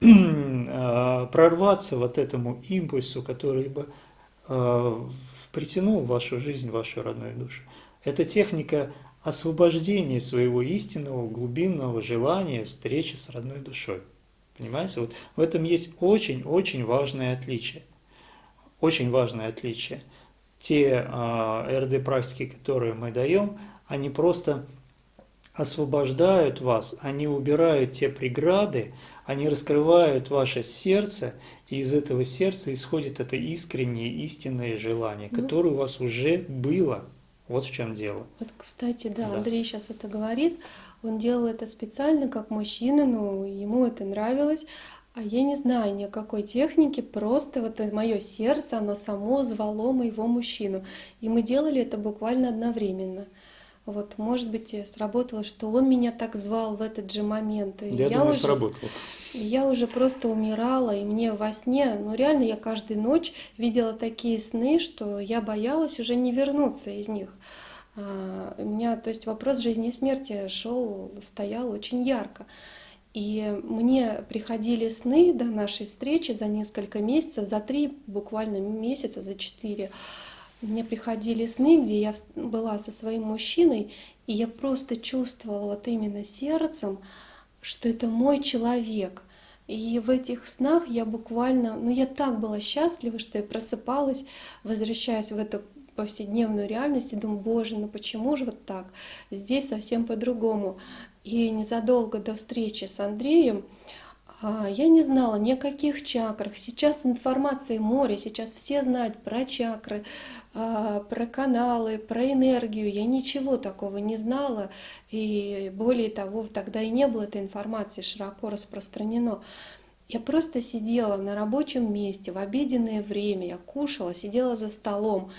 а, прорваться вот этому импульсу, который бы а, притянул в вашу жизнь, в вашу родную душу. Это техника освобождения своего истинного глубинного желания встречи с родной душой. Понимаете, вот в этом есть очень-очень важное отличие. Очень важное отличие. Те э, а, РД-практики, которые мы даем, они просто освобождают вас, они убирают те преграды, они раскрывают ваше сердце, и из этого сердца исходит это искреннее, истинное желание, ну, которое у вас уже было. Вот в чем дело. Вот, кстати, да, да, Андрей сейчас это говорит. Он делал это специально как мужчина, но ему это нравилось. А я не знаю ни о какой технике, просто вот мое сердце, оно само звало моего мужчину. И мы делали это буквально одновременно. Вот, может быть, сработало, что он меня так звал в этот же момент. И я, я думаю, уже, сработало. Я уже просто умирала, и мне во сне, ну реально, я каждую ночь видела такие сны, что я боялась уже не вернуться из них. А, у меня, то есть вопрос жизни и смерти шел, стоял очень ярко. И мне приходили сны до нашей встречи за несколько месяцев, за три буквально месяца, за четыре. Мне приходили сны, где я была со своим мужчиной, и я просто чувствовала вот именно сердцем, что это мой человек. И в этих снах я буквально, ну я так была счастлива, что я просыпалась, возвращаясь в эту повседневную реальность и думаю, боже, ну почему же вот так? Здесь совсем по-другому. И незадолго до встречи с Андреем а, я не знала ни о каких чакрах. Сейчас информации море, сейчас все знают про чакры, а, про каналы, про энергию. Я ничего такого не знала. И более того, тогда и не было этой информации широко распространено. Я просто сидела на рабочем месте в обеденное время, я кушала, сидела за столом.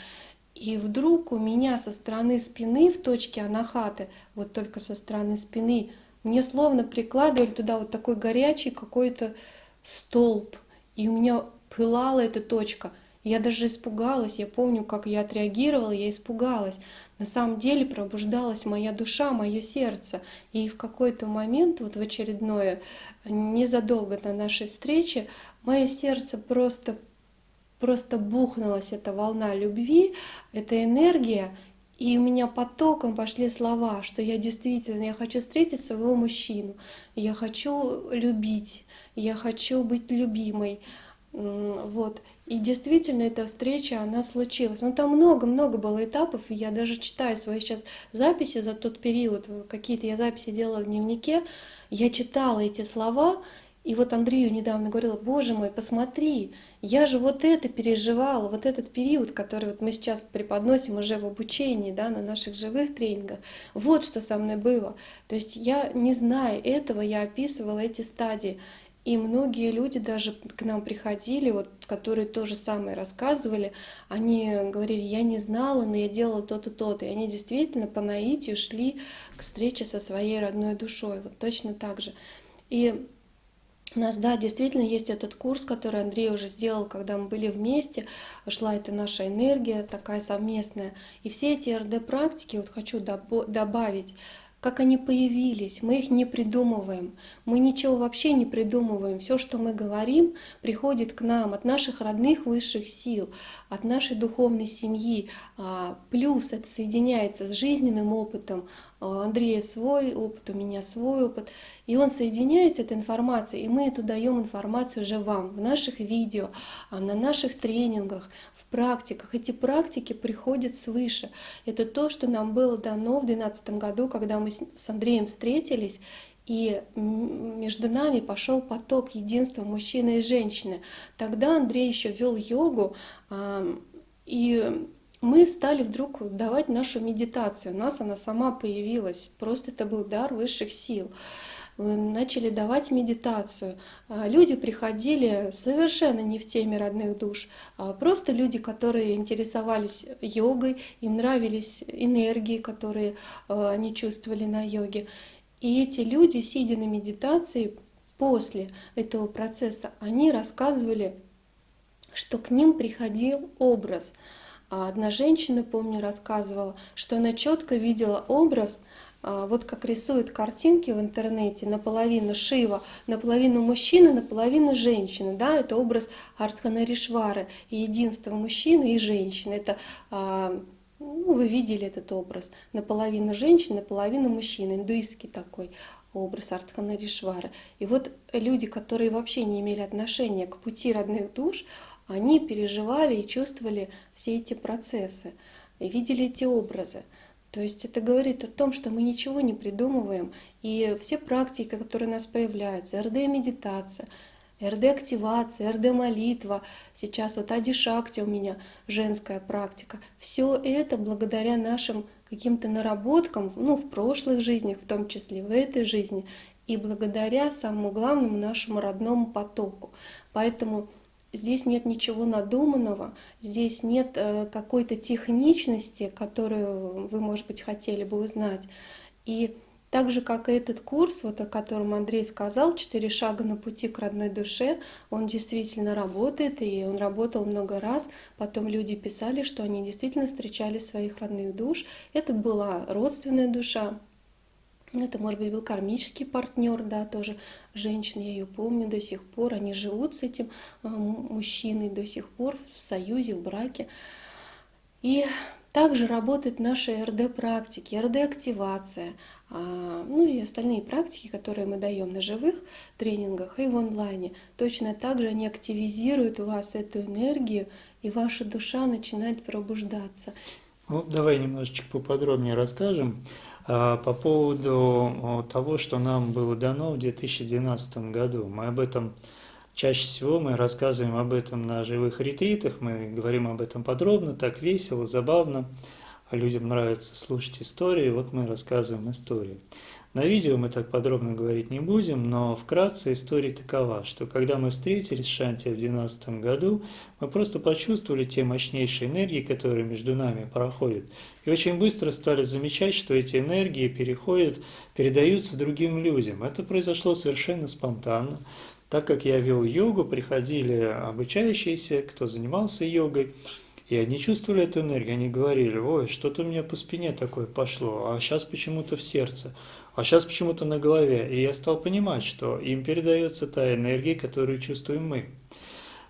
И вдруг у меня со стороны спины в точке анахаты, вот только со стороны спины, мне словно прикладывали туда вот такой горячий какой-то столб. И у меня пылала эта точка. Я даже испугалась, я помню, как я отреагировала, я испугалась. На самом деле пробуждалась моя душа, мое сердце. И в какой-то момент, вот в очередное, незадолго до нашей встречи, мое сердце просто просто бухнулась эта волна любви, эта энергия, и у меня потоком пошли слова, что я действительно, я хочу встретить своего мужчину, я хочу любить, я хочу быть любимой. Вот. И действительно эта встреча, она случилась. Но там много-много было этапов, и я даже читаю свои сейчас записи за тот период, какие-то я записи делала в дневнике, я читала эти слова, и вот Андрею недавно говорила, боже мой, посмотри, я же вот это переживала, вот этот период, который вот мы сейчас преподносим уже в обучении, да, на наших живых тренингах, вот что со мной было. То есть я не зная этого, я описывала эти стадии. И многие люди даже к нам приходили, вот, которые то же самое рассказывали, они говорили, я не знала, но я делала то-то, то-то. И они действительно по наитию шли к встрече со своей родной душой, вот точно так же. И у нас, да, действительно есть этот курс, который Андрей уже сделал, когда мы были вместе, шла эта наша энергия такая совместная. И все эти РД-практики, вот хочу добавить, как они появились. Мы их не придумываем. Мы ничего вообще не придумываем. Все, что мы говорим, приходит к нам от наших родных высших сил, от нашей духовной семьи. А, плюс это соединяется с жизненным опытом. А, Андрея свой опыт, у меня свой опыт. И он соединяется, эта информация, и мы эту даем информацию уже вам в наших видео, а, на наших тренингах, практиках. Эти практики приходят свыше. Это то, что нам было дано в 2012 году, когда мы с Андреем встретились, и между нами пошел поток единства мужчины и женщины. Тогда Андрей еще вел йогу, и мы стали вдруг давать нашу медитацию. У нас она сама появилась. Просто это был дар высших сил начали давать медитацию. А люди приходили совершенно не в теме родных душ, а просто люди, которые интересовались йогой, им нравились энергии, которые а, они чувствовали на йоге. И эти люди, сидя на медитации, после этого процесса, они рассказывали, что к ним приходил образ. Одна женщина, помню, рассказывала, что она четко видела образ а, вот как рисуют картинки в интернете, наполовину Шива, наполовину мужчина, наполовину женщина. Да? Это образ Артханаришвары, единство мужчины и женщины. Это а, ну, вы видели этот образ. Наполовину женщина, наполовину мужчина. Индуистский такой образ Артханаришвары. И вот люди, которые вообще не имели отношения к пути родных душ, они переживали и чувствовали все эти процессы, видели эти образы. То есть это говорит о том, что мы ничего не придумываем, и все практики, которые у нас появляются, РД-медитация, РД-активация, РД-молитва, сейчас вот Адишакти у меня женская практика, все это благодаря нашим каким-то наработкам, ну, в прошлых жизнях, в том числе в этой жизни, и благодаря самому главному нашему родному потоку. Поэтому Здесь нет ничего надуманного, здесь нет э, какой-то техничности, которую вы, может быть, хотели бы узнать. И так же, как и этот курс, вот о котором Андрей сказал, «Четыре шага на пути к родной душе», он действительно работает, и он работал много раз. Потом люди писали, что они действительно встречали своих родных душ. Это была родственная душа, это, может быть, был кармический партнер, да, тоже женщина, я ее помню до сих пор. Они живут с этим а, мужчиной до сих пор в союзе, в браке. И также работают наши РД-практики, РД-активация, а, ну и остальные практики, которые мы даем на живых тренингах и в онлайне. Точно так же они активизируют у вас эту энергию, и ваша душа начинает пробуждаться. Ну, давай немножечко поподробнее расскажем. А, по поводу того, что нам было дано в 2012 году. Мы об этом чаще всего мы рассказываем об этом на живых ретритах, мы говорим об этом подробно, так весело, забавно. Людям нравится слушать истории, вот мы рассказываем истории. На видео мы так подробно говорить не будем, но вкратце история такова, что когда мы встретились с Шанти в 2012 году, мы просто почувствовали те мощнейшие энергии, которые между нами проходят, и очень быстро стали замечать, что эти энергии переходят, передаются другим людям. Это произошло совершенно спонтанно. Так как я вел йогу, приходили обучающиеся, кто занимался йогой, и они чувствовали эту энергию, они говорили, ой, что-то у меня по спине такое пошло, а сейчас почему-то в сердце а сейчас почему-то на голове. И я стал понимать, что им передается та энергия, которую чувствуем мы.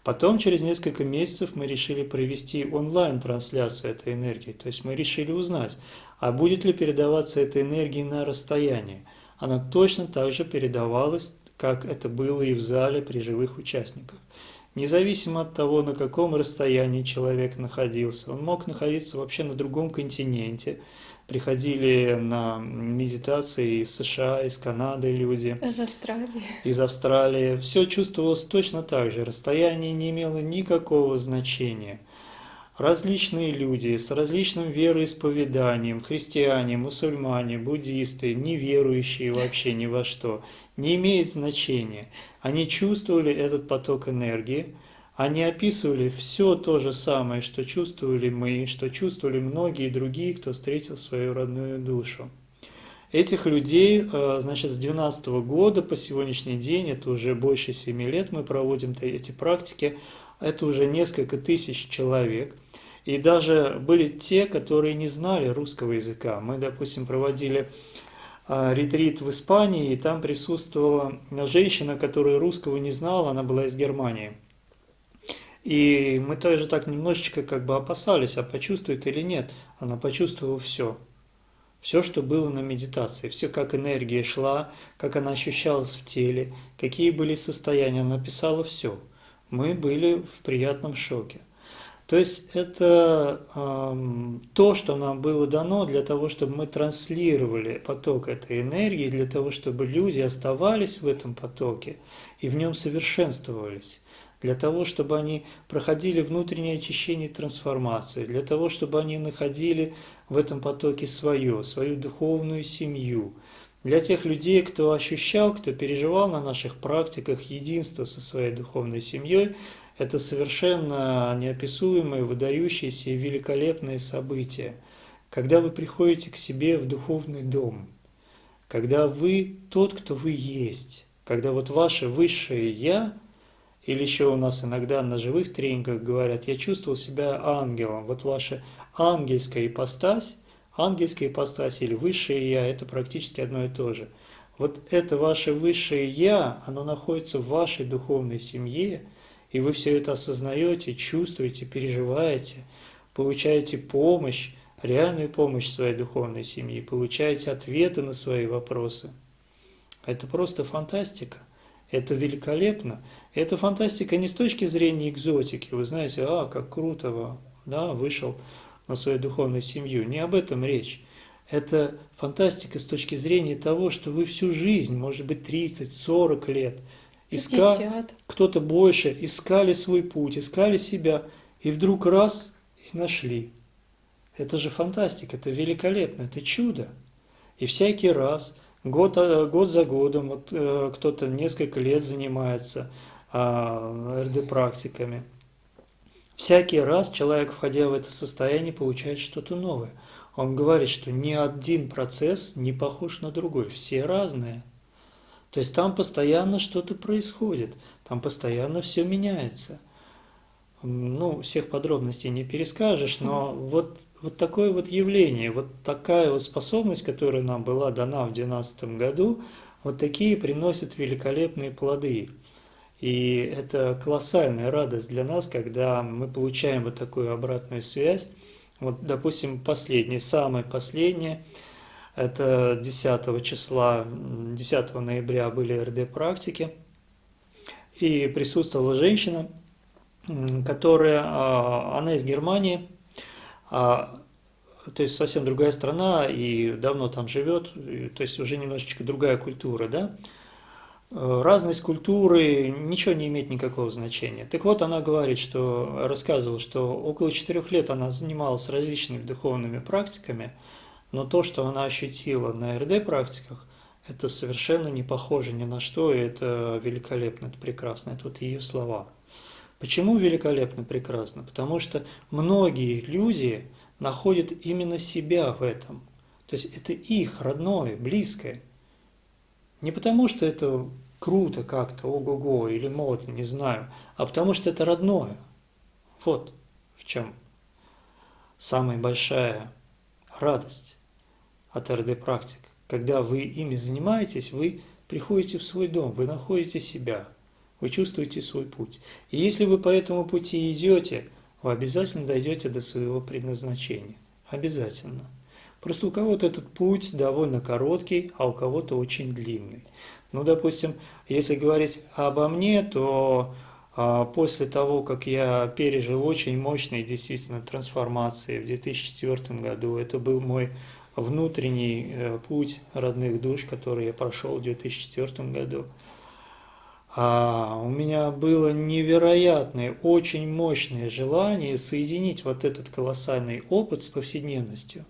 Потом, через несколько месяцев, мы решили провести онлайн-трансляцию этой энергии. То есть мы решили узнать, а будет ли передаваться эта энергия на расстоянии. Она точно так же передавалась, как это было и в зале при живых участниках. Независимо от того, на каком расстоянии человек находился, он мог находиться вообще на другом континенте, приходили на медитации из США, из Канады люди. Из Австралии. Из Австралии. Все чувствовалось точно так же. Расстояние не имело никакого значения. Различные люди с различным вероисповеданием, христиане, мусульмане, буддисты, неверующие вообще ни во что, не имеет значения. Они чувствовали этот поток энергии, они описывали все то же самое, что чувствовали мы, что чувствовали многие другие, кто встретил свою родную душу. Этих людей, э, значит, с 2012 года по сегодняшний день, это уже больше 7 лет мы проводим эти практики, это уже несколько тысяч человек. И даже были те, которые не знали русского языка. Мы, допустим, проводили э, ретрит в Испании, и там присутствовала женщина, которая русского не знала, она была из Германии. И мы тоже так немножечко как бы опасались, а почувствует или нет. Она почувствовала все. Все, что было на медитации, все, как энергия шла, как она ощущалась в теле, какие были состояния, она писала все. Мы были в приятном шоке. То есть это э, то, что нам было дано для того, чтобы мы транслировали поток этой энергии, для того, чтобы люди оставались в этом потоке и в нем совершенствовались для того, чтобы они проходили внутреннее очищение и трансформацию, для того, чтобы они находили в этом потоке свое, свою духовную семью. Для тех людей, кто ощущал, кто переживал на наших практиках единство со своей духовной семьей, это совершенно неописуемые, выдающиеся и великолепные события. Когда вы приходите к себе в духовный дом, когда вы тот, кто вы есть, когда вот ваше высшее «Я» Или еще у нас иногда на живых тренингах говорят, я чувствовал себя ангелом. Вот ваша ангельская ипостась, ангельская ипостась или высшее я, это практически одно и то же. Вот это ваше высшее я, оно находится в вашей духовной семье, и вы все это осознаете, чувствуете, переживаете, получаете помощь, реальную помощь своей духовной семьи, получаете ответы на свои вопросы. Это просто фантастика. Это великолепно. Это фантастика не с точки зрения экзотики. Вы знаете, а, как круто, да, вышел на свою духовную семью. Не об этом речь. Это фантастика с точки зрения того, что вы всю жизнь, может быть, 30-40 лет, искали, кто-то больше, искали свой путь, искали себя, и вдруг раз и нашли. Это же фантастика, это великолепно, это чудо. И всякий раз Год, э, год за годом вот, э, кто-то несколько лет занимается РД-практиками. Всякий раз человек, входя в это состояние, получает что-то новое. Он говорит, что ни один процесс не похож на другой, все разные. То есть там постоянно что-то происходит, там постоянно все меняется – ну, всех подробностей не перескажешь, но вот, вот такое вот явление, вот такая вот способность, которая нам была дана в 2012 году, вот такие приносят великолепные плоды. И это колоссальная радость для нас, когда мы получаем вот такую обратную связь. Вот, допустим, последнее, самое последнее, это 10 числа, 10 ноября были РД-практики, и присутствовала женщина, которая, а, она из Германии, а, то есть совсем другая страна и давно там живет, то есть уже немножечко другая культура, да. Разность культуры ничего не имеет никакого значения. Так вот, она говорит, что рассказывала, что около четырех лет она занималась различными духовными практиками, но то, что она ощутила на РД-практиках, это совершенно не похоже ни на что, и это великолепно, это прекрасно, это вот ее слова. Почему великолепно, прекрасно? Потому что многие люди находят именно себя в этом. То есть это их родное, близкое. Не потому что это круто как-то, ого-го, или модно, не знаю, а потому что это родное. Вот в чем самая большая радость от РД-практик. Когда вы ими занимаетесь, вы приходите в свой дом, вы находите себя, вы чувствуете свой путь. И если вы по этому пути идете, вы обязательно дойдете до своего предназначения. Обязательно. Просто у кого-то этот путь довольно короткий, а у кого-то очень длинный. Ну, допустим, если говорить обо мне, то а, после того, как я пережил очень мощные действительно трансформации в 2004 году, это был мой внутренний э, путь родных душ, который я прошел в 2004 году, а у меня было невероятное, очень мощное желание соединить вот этот колоссальный опыт с повседневностью.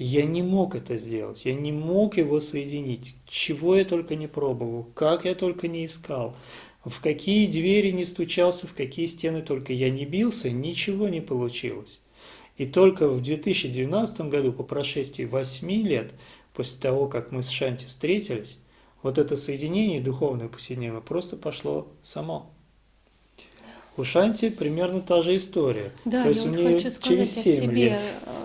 Я не мог это сделать, я не мог его соединить, чего я только не пробовал, как я только не искал, в какие двери не стучался, в какие стены только я не бился, ничего не получилось. И только в 2012 году, по прошествии 8 лет, после того, как мы с Шанти встретились, вот это соединение духовное повседневное просто пошло само. У Шанти примерно та же история. Да, То есть я вот хочу сказать через 7 о себе. Лет.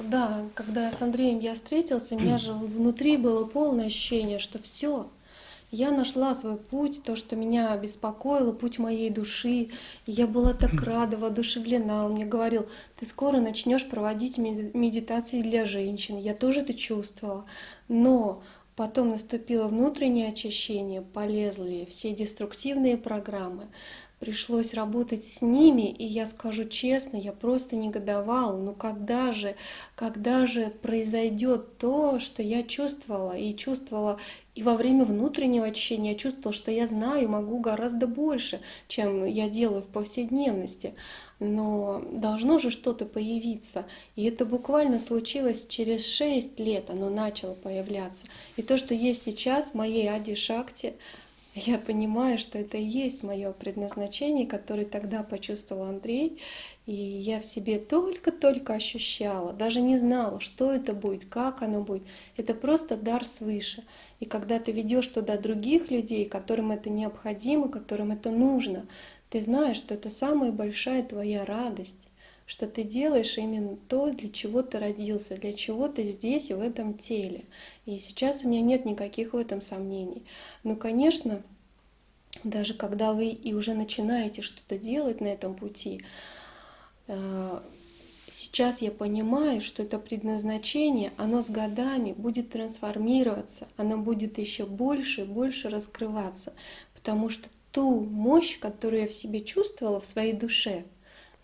Да, когда с Андреем я встретился, у меня же внутри было полное ощущение, что все, я нашла свой путь, то, что меня беспокоило, путь моей души. И я была так рада, воодушевлена. Он мне говорил, ты скоро начнешь проводить медитации для женщин. Я тоже это чувствовала. Но Потом наступило внутреннее очищение, полезли все деструктивные программы. Пришлось работать с ними, и я скажу честно, я просто негодовала. Ну когда же, когда же произойдет то, что я чувствовала, и чувствовала и во время внутреннего очищения, я чувствовала, что я знаю, могу гораздо больше, чем я делаю в повседневности но должно же что-то появиться. И это буквально случилось через 6 лет, оно начало появляться. И то, что есть сейчас в моей Ади Шакте, я понимаю, что это и есть мое предназначение, которое тогда почувствовал Андрей. И я в себе только-только ощущала, даже не знала, что это будет, как оно будет. Это просто дар свыше. И когда ты ведешь туда других людей, которым это необходимо, которым это нужно, ты знаешь, что это самая большая твоя радость, что ты делаешь именно то, для чего ты родился, для чего ты здесь, в этом теле. И сейчас у меня нет никаких в этом сомнений. Но, конечно, даже когда вы и уже начинаете что-то делать на этом пути, э, сейчас я понимаю, что это предназначение, оно с годами будет трансформироваться, оно будет еще больше и больше раскрываться, потому что ту мощь, которую я в себе чувствовала в своей душе,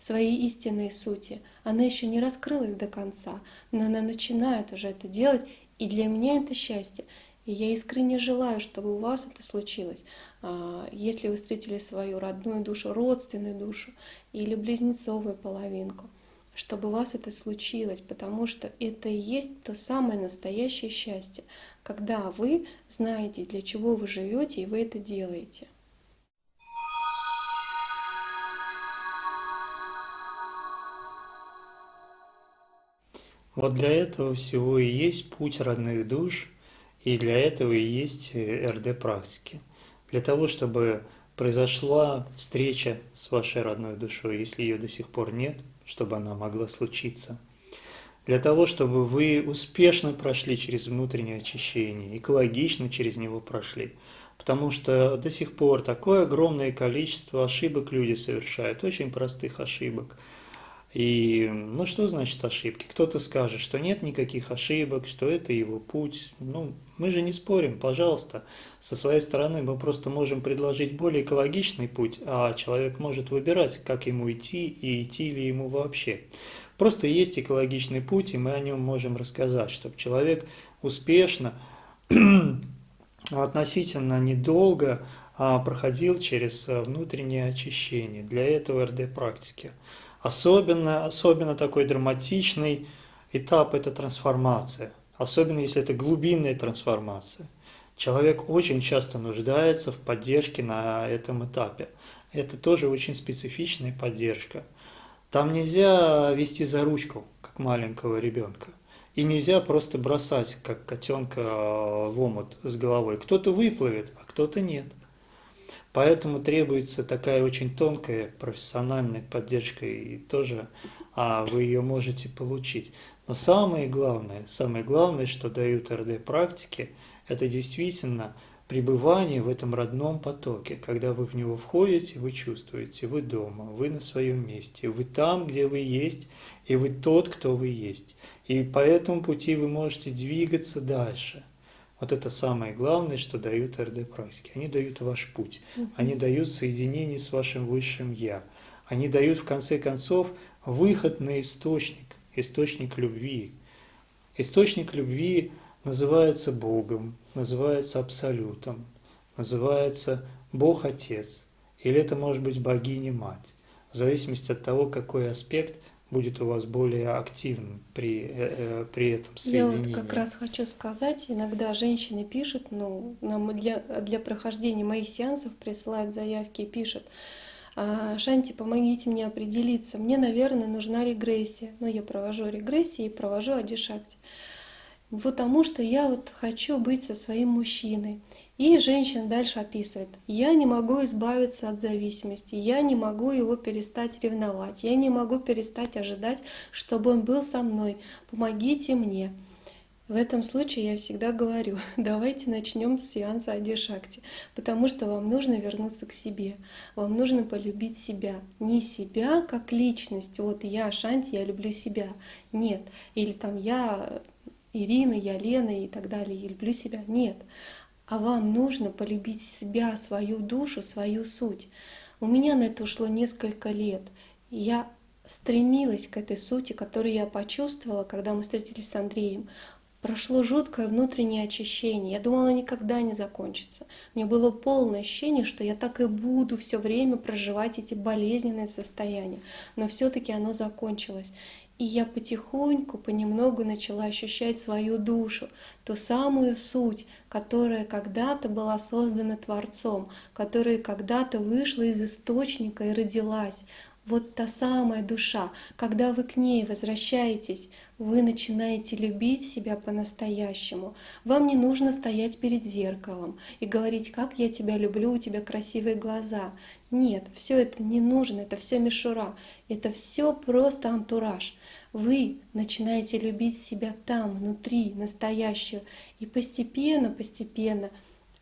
своей истинной сути, она еще не раскрылась до конца, но она начинает уже это делать, и для меня это счастье. И я искренне желаю, чтобы у вас это случилось. А, если вы встретили свою родную душу, родственную душу или близнецовую половинку, чтобы у вас это случилось, потому что это и есть то самое настоящее счастье, когда вы знаете, для чего вы живете, и вы это делаете. Вот для этого всего и есть путь родных душ, и для этого и есть э, РД-практики. Для того, чтобы произошла встреча с вашей родной душой, если ее до сих пор нет, чтобы она могла случиться. Для того, чтобы вы успешно прошли через внутреннее очищение, экологично через него прошли. Потому что до сих пор такое огромное количество ошибок люди совершают, очень простых ошибок – и ну что значит ошибки? Кто-то скажет, что нет никаких ошибок, что это его путь. Ну, мы же не спорим, пожалуйста. Со своей стороны мы просто можем предложить более экологичный путь, а человек может выбирать, как ему идти и идти ли ему вообще. Просто есть экологичный путь, и мы о нем можем рассказать, чтобы человек успешно, относительно недолго а, проходил через внутреннее очищение. Для этого РД-практики. Особенно, особенно такой драматичный этап – это трансформация. Особенно, если это глубинная трансформация. Человек очень часто нуждается в поддержке на этом этапе. Это тоже очень специфичная поддержка. Там нельзя вести за ручку, как маленького ребенка. И нельзя просто бросать, как котенка в омут с головой. Кто-то выплывет, а кто-то нет. Поэтому требуется такая очень тонкая профессиональная поддержка, и тоже а вы ее можете получить. Но самое главное, самое главное, что дают РД-практики, это действительно пребывание в этом родном потоке. Когда вы в него входите, вы чувствуете, вы дома, вы на своем месте, вы там, где вы есть, и вы тот, кто вы есть. И по этому пути вы можете двигаться дальше. Вот это самое главное, что дают РД-практики. Они дают ваш путь, они дают соединение с вашим высшим Я. Они дают, в конце концов, выход на источник, источник любви. Источник любви называется Богом, называется Абсолютом, называется Бог Отец, или это может быть Богиня-Мать, в зависимости от того, какой аспект будет у вас более активным при, э, э при этом соединении. Я вот как раз хочу сказать, иногда женщины пишут, ну, нам для, для прохождения моих сеансов присылают заявки и пишут, «А, Шанти, помогите мне определиться, мне, наверное, нужна регрессия. Но я провожу регрессии и провожу адишакти потому что я вот хочу быть со своим мужчиной. И женщина дальше описывает, я не могу избавиться от зависимости, я не могу его перестать ревновать, я не могу перестать ожидать, чтобы он был со мной, помогите мне. В этом случае я всегда говорю, давайте начнем с сеанса Адишакти, потому что вам нужно вернуться к себе, вам нужно полюбить себя. Не себя как личность, вот я Шанти, я люблю себя, нет, или там я Ирина, я Лена и так далее, я люблю себя. Нет. А вам нужно полюбить себя, свою душу, свою суть. У меня на это ушло несколько лет. Я стремилась к этой сути, которую я почувствовала, когда мы встретились с Андреем. Прошло жуткое внутреннее очищение. Я думала, никогда не закончится. Меня было полное ощущение, что я так и буду все время проживать эти болезненные состояния. Но все-таки оно закончилось. И я потихоньку, понемногу начала ощущать свою душу, ту самую суть, которая когда-то была создана Творцом, которая когда-то вышла из источника и родилась. Вот та самая душа, когда вы к ней возвращаетесь, вы начинаете любить себя по-настоящему. Вам не нужно стоять перед зеркалом и говорить, как я тебя люблю, у тебя красивые глаза. Нет, все это не нужно, это все мишура, это все просто антураж. Вы начинаете любить себя там, внутри, настоящую, и постепенно, постепенно –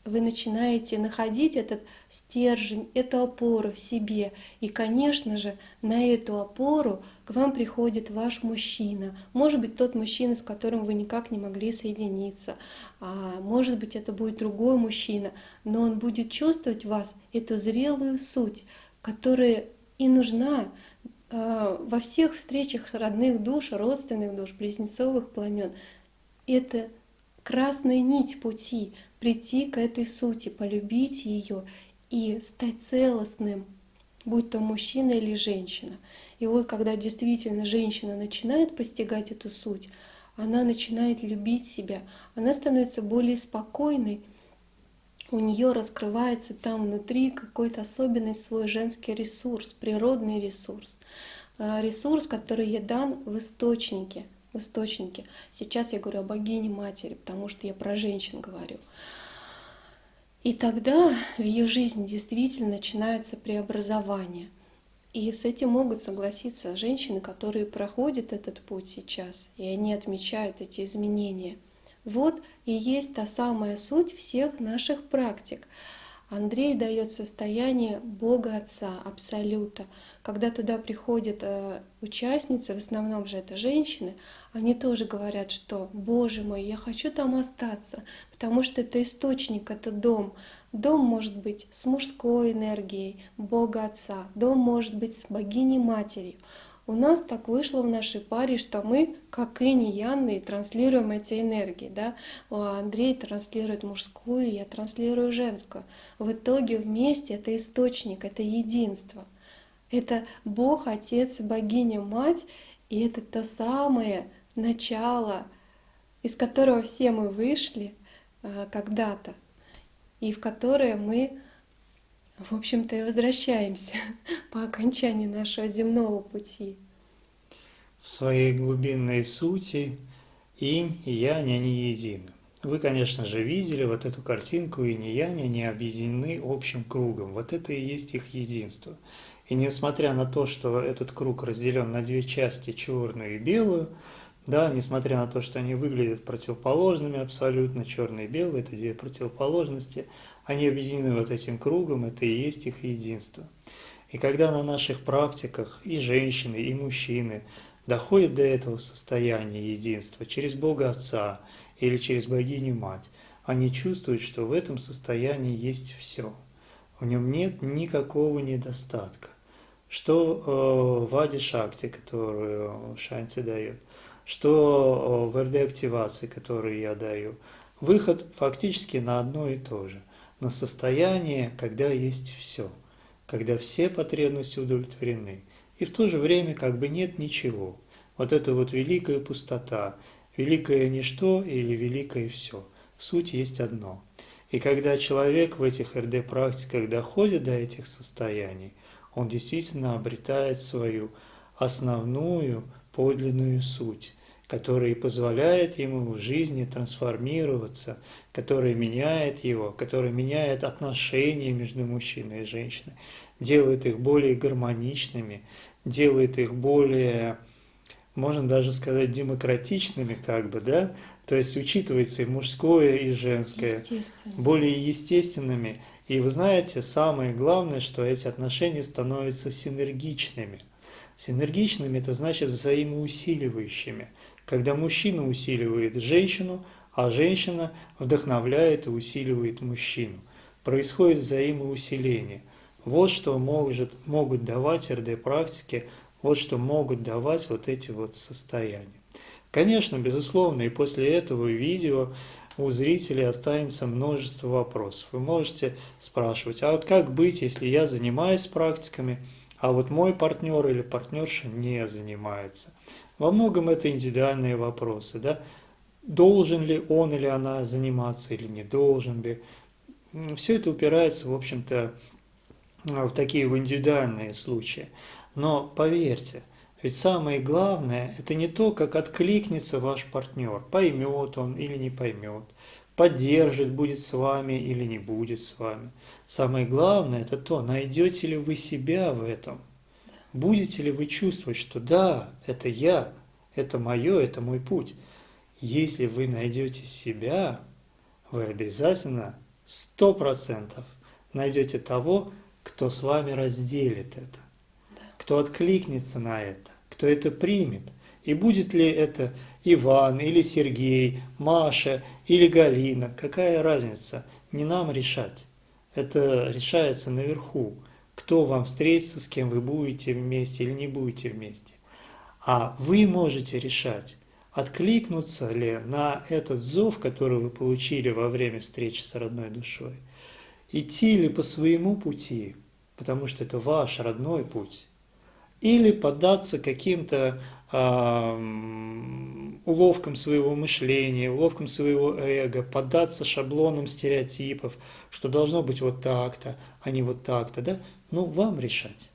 вы начинаете находить этот стержень, эту опору в себе. И, конечно же, на эту опору к вам приходит ваш мужчина. Может быть, тот мужчина, с которым вы никак не могли соединиться. А может быть, это будет другой мужчина. Но он будет чувствовать в вас эту зрелую суть, которая и нужна а, во всех встречах родных душ, родственных душ, близнецовых пламен. Это красная нить пути, прийти к этой сути, полюбить ее и стать целостным, будь то мужчина или женщина. И вот когда действительно женщина начинает постигать эту суть, она начинает любить себя, она становится более спокойной, у нее раскрывается там внутри какой-то особенный свой женский ресурс, природный ресурс, а, ресурс, который ей дан в источнике — в источнике. Сейчас я говорю о богине матери, потому что я про женщин говорю. И тогда в ее жизни действительно начинаются преобразования. И с этим могут согласиться женщины, которые проходят этот путь сейчас, и они отмечают эти изменения. Вот и есть та самая суть всех наших практик. Андрей дает состояние Бога Отца, Абсолюта. Когда туда приходят э, участницы, в основном же это женщины, они тоже говорят, что «Боже мой, я хочу там остаться, потому что это источник, это дом». Дом может быть с мужской энергией Бога Отца, дом может быть с богиней Матерью. У нас так вышло в нашей паре, что мы, как Инь и Янны, транслируем эти энергии. Да? Андрей транслирует мужскую, я транслирую женскую. В итоге вместе это источник, это единство. Это Бог, Отец, Богиня, Мать, и это то самое начало, из которого все мы вышли а, когда-то. и в которое мы, в общем-то, и возвращаемся по окончании нашего земного пути. В своей глубинной сути инь и янь, они едины. Вы, конечно же, видели вот эту картинку, и не янь, они объединены общим кругом. Вот это и есть их единство. И несмотря на то, что этот круг разделен на две части, черную и белую, да, несмотря на то, что они выглядят противоположными абсолютно, черный и белый – это две противоположности, они объединены вот этим кругом, это и есть их единство. И когда на наших практиках и женщины, и мужчины доходят до этого состояния единства через Бога Отца или через Богиню Мать, они чувствуют, что в этом состоянии есть все. В нем нет никакого недостатка. Что э, в Аде Шакти, которую Шанти дает, что в РД-активации, которую я даю, выход фактически на одно и то же, на состояние, когда есть все, когда все потребности удовлетворены, и в то же время как бы нет ничего. Вот это вот великая пустота, великое ничто или великое все. Суть есть одно. И когда человек в этих РД-практиках доходит до этих состояний, он действительно обретает свою основную подлинную суть который позволяет ему в жизни трансформироваться, который меняет его, который меняет отношения между мужчиной и женщиной, делает их более гармоничными, делает их более, можно даже сказать, демократичными, как бы, да, то есть учитывается и мужское, и женское, более естественными. И вы знаете, самое главное, что эти отношения становятся синергичными. Синергичными – это значит взаимоусиливающими когда мужчина усиливает женщину, а женщина вдохновляет и усиливает мужчину. Происходит взаимоусиление. Вот что может, могут давать РД-практики, вот что могут давать вот эти вот состояния. Конечно, безусловно, и после этого видео у зрителей останется множество вопросов. Вы можете спрашивать, а вот как быть, если я занимаюсь практиками, а вот мой партнер или партнерша не занимается? Во многом это индивидуальные вопросы. Да? Должен ли он или она заниматься или не должен ли. Все это упирается, в общем-то, в такие в индивидуальные случаи. Но поверьте, ведь самое главное – это не то, как откликнется ваш партнер, поймет он или не поймет, поддержит, будет с вами или не будет с вами. Самое главное – это то, найдете ли вы себя в этом. Будете ли вы чувствовать, что да, это я, это мое, это мой путь. Если вы найдете себя, вы обязательно сто процентов найдете того, кто с вами разделит это, кто откликнется на это, кто это примет. И будет ли это Иван или Сергей, Маша или Галина, какая разница, не нам решать. Это решается наверху кто вам встретится, с кем вы будете вместе или не будете вместе. А вы можете решать, откликнуться ли на этот зов, который вы получили во время встречи с родной душой, идти ли по своему пути, потому что это ваш родной путь, или поддаться каким-то уловкам своего мышления, уловкам своего эго, поддаться шаблонам стереотипов, что должно быть вот так-то, а не вот так-то, да? Ну, вам решать.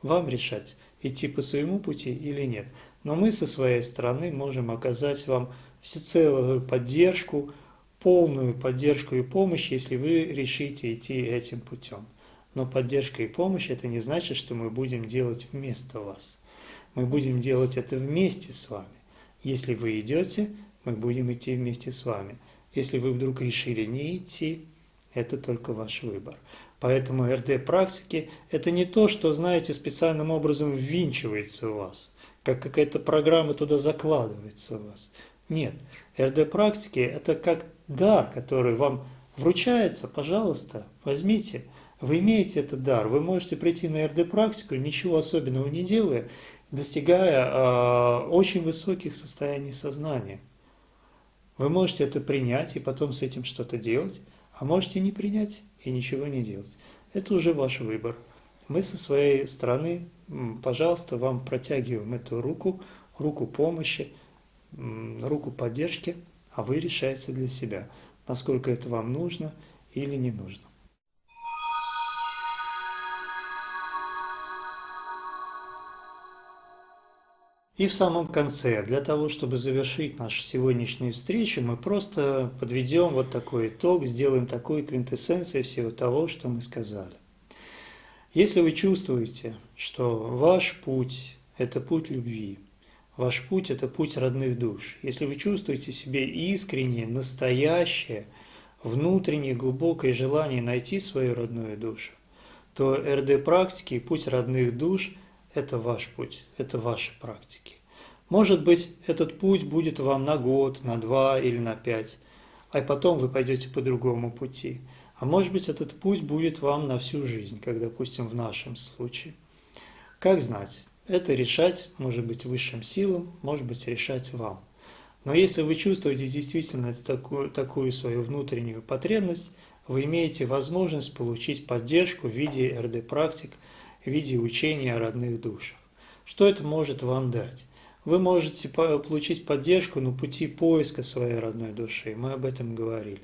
Вам решать, идти по своему пути или нет. Но мы со своей стороны можем оказать вам всецелую поддержку, полную поддержку и помощь, если вы решите идти этим путем. Но поддержка и помощь – это не значит, что мы будем делать вместо вас. Мы будем делать это вместе с вами. Если вы идете, мы будем идти вместе с вами. Если вы вдруг решили не идти, это только ваш выбор. Поэтому РД-практики – это не то, что, знаете, специальным образом ввинчивается у вас, как какая-то программа туда закладывается у вас. Нет, РД-практики – это как дар, который вам вручается, пожалуйста, возьмите. Вы имеете этот дар, вы можете прийти на РД-практику, ничего особенного не делая, достигая э, очень высоких состояний сознания. Вы можете это принять и потом с этим что-то делать, а можете не принять и ничего не делать. Это уже ваш выбор. Мы со своей стороны, пожалуйста, вам протягиваем эту руку, руку помощи, руку поддержки, а вы решаете для себя, насколько это вам нужно или не нужно. И в самом конце, для того, чтобы завершить нашу сегодняшнюю встречу, мы просто подведем вот такой итог, сделаем такую квинтэссенцию всего того, что мы сказали. Если вы чувствуете, что ваш путь – это путь любви, ваш путь – это путь родных душ, если вы чувствуете себе искреннее, настоящее, внутреннее, глубокое желание найти свою родную душу, то РД-практики и путь родных душ – это ваш путь, это ваши практики. Может быть, этот путь будет вам на год, на два или на пять, а потом вы пойдете по другому пути. А может быть, этот путь будет вам на всю жизнь, как, допустим, в нашем случае. Как знать? Это решать, может быть, высшим силам, может быть, решать вам. Но если вы чувствуете действительно такую, такую свою внутреннюю потребность, вы имеете возможность получить поддержку в виде РД-практик – в виде учения о родных душах. Что это может вам дать? Вы можете получить поддержку на пути поиска своей родной души, мы об этом говорили.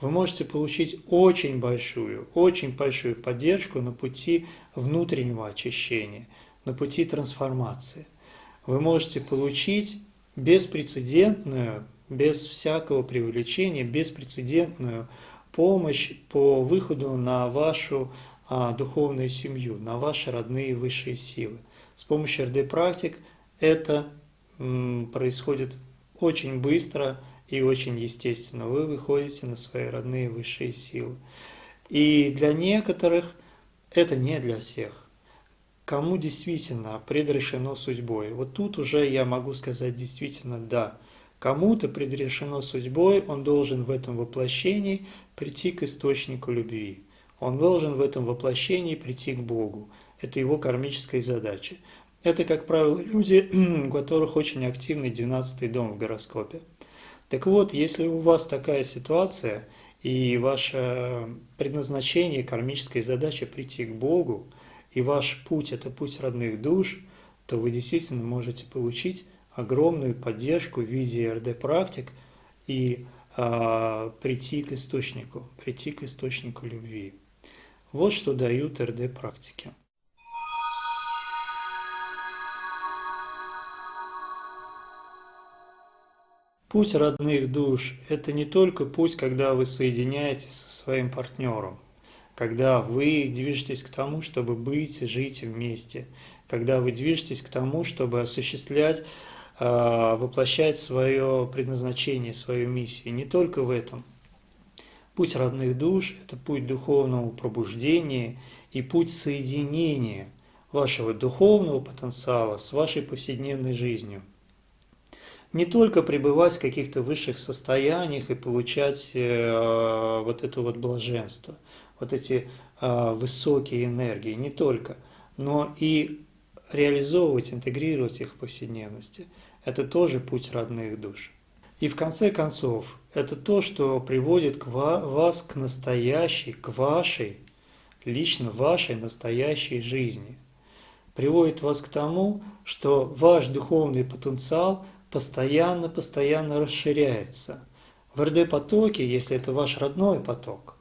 Вы можете получить очень большую, очень большую поддержку на пути внутреннего очищения, на пути трансформации. Вы можете получить беспрецедентную, без всякого привлечения, беспрецедентную помощь по выходу на вашу духовную семью, на ваши родные высшие силы. С помощью РД-практик это происходит очень быстро и очень естественно. Вы выходите на свои родные высшие силы. И для некоторых это не для всех. Кому действительно предрешено судьбой? Вот тут уже я могу сказать действительно да. Кому-то предрешено судьбой, он должен в этом воплощении прийти к источнику любви. Он должен в этом воплощении прийти к Богу. Это его кармическая задача. Это, как правило, люди, у которых очень активный 12-й дом в гороскопе. Так вот, если у вас такая ситуация, и ваше предназначение, кармическая задача прийти к Богу, и ваш путь – это путь родных душ, то вы действительно можете получить огромную поддержку в виде РД-практик и а, прийти к источнику, прийти к источнику любви. Вот что дают РД-практики. Путь родных душ – это не только путь, когда вы соединяетесь со своим партнером, когда вы движетесь к тому, чтобы быть и жить вместе, когда вы движетесь к тому, чтобы осуществлять, а, воплощать свое предназначение, свою миссию. Не только в этом – Путь родных душ – это путь духовного пробуждения и путь соединения вашего духовного потенциала с вашей повседневной жизнью. Не только пребывать в каких-то высших состояниях и получать э, вот это вот блаженство, вот эти э, высокие энергии, не только, но и реализовывать, интегрировать их в повседневности. Это тоже путь родных душ. И в конце концов, это то, что приводит к вас к настоящей, к вашей, лично вашей настоящей жизни. Приводит вас к тому, что ваш духовный потенциал постоянно-постоянно расширяется. В РД-потоке, если это ваш родной поток,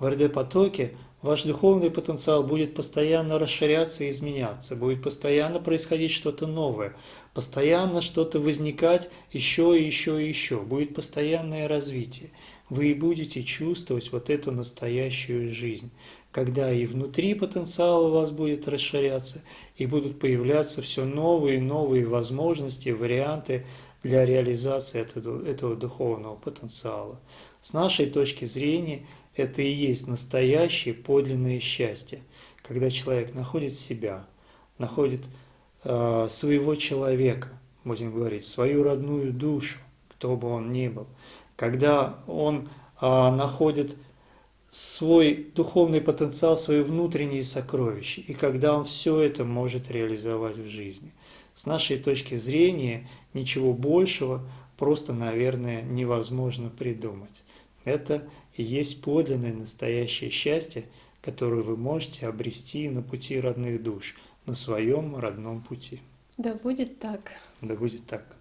в РД-потоке ваш духовный потенциал будет постоянно расширяться и изменяться, будет постоянно происходить что-то новое, постоянно что-то возникать еще и еще и еще, будет постоянное развитие. Вы и будете чувствовать вот эту настоящую жизнь, когда и внутри потенциал у вас будет расширяться, и будут появляться все новые и новые возможности, варианты для реализации этого, этого духовного потенциала. С нашей точки зрения – это и есть настоящее подлинное счастье, когда человек находит себя, находит э, своего человека, будем говорить, свою родную душу, кто бы он ни был, когда он э, находит свой духовный потенциал, свои внутренние сокровища, и когда он все это может реализовать в жизни. С нашей точки зрения ничего большего просто, наверное, невозможно придумать. Это и есть подлинное настоящее счастье, которое вы можете обрести на пути родных душ, на своем родном пути. Да будет так. Да будет так.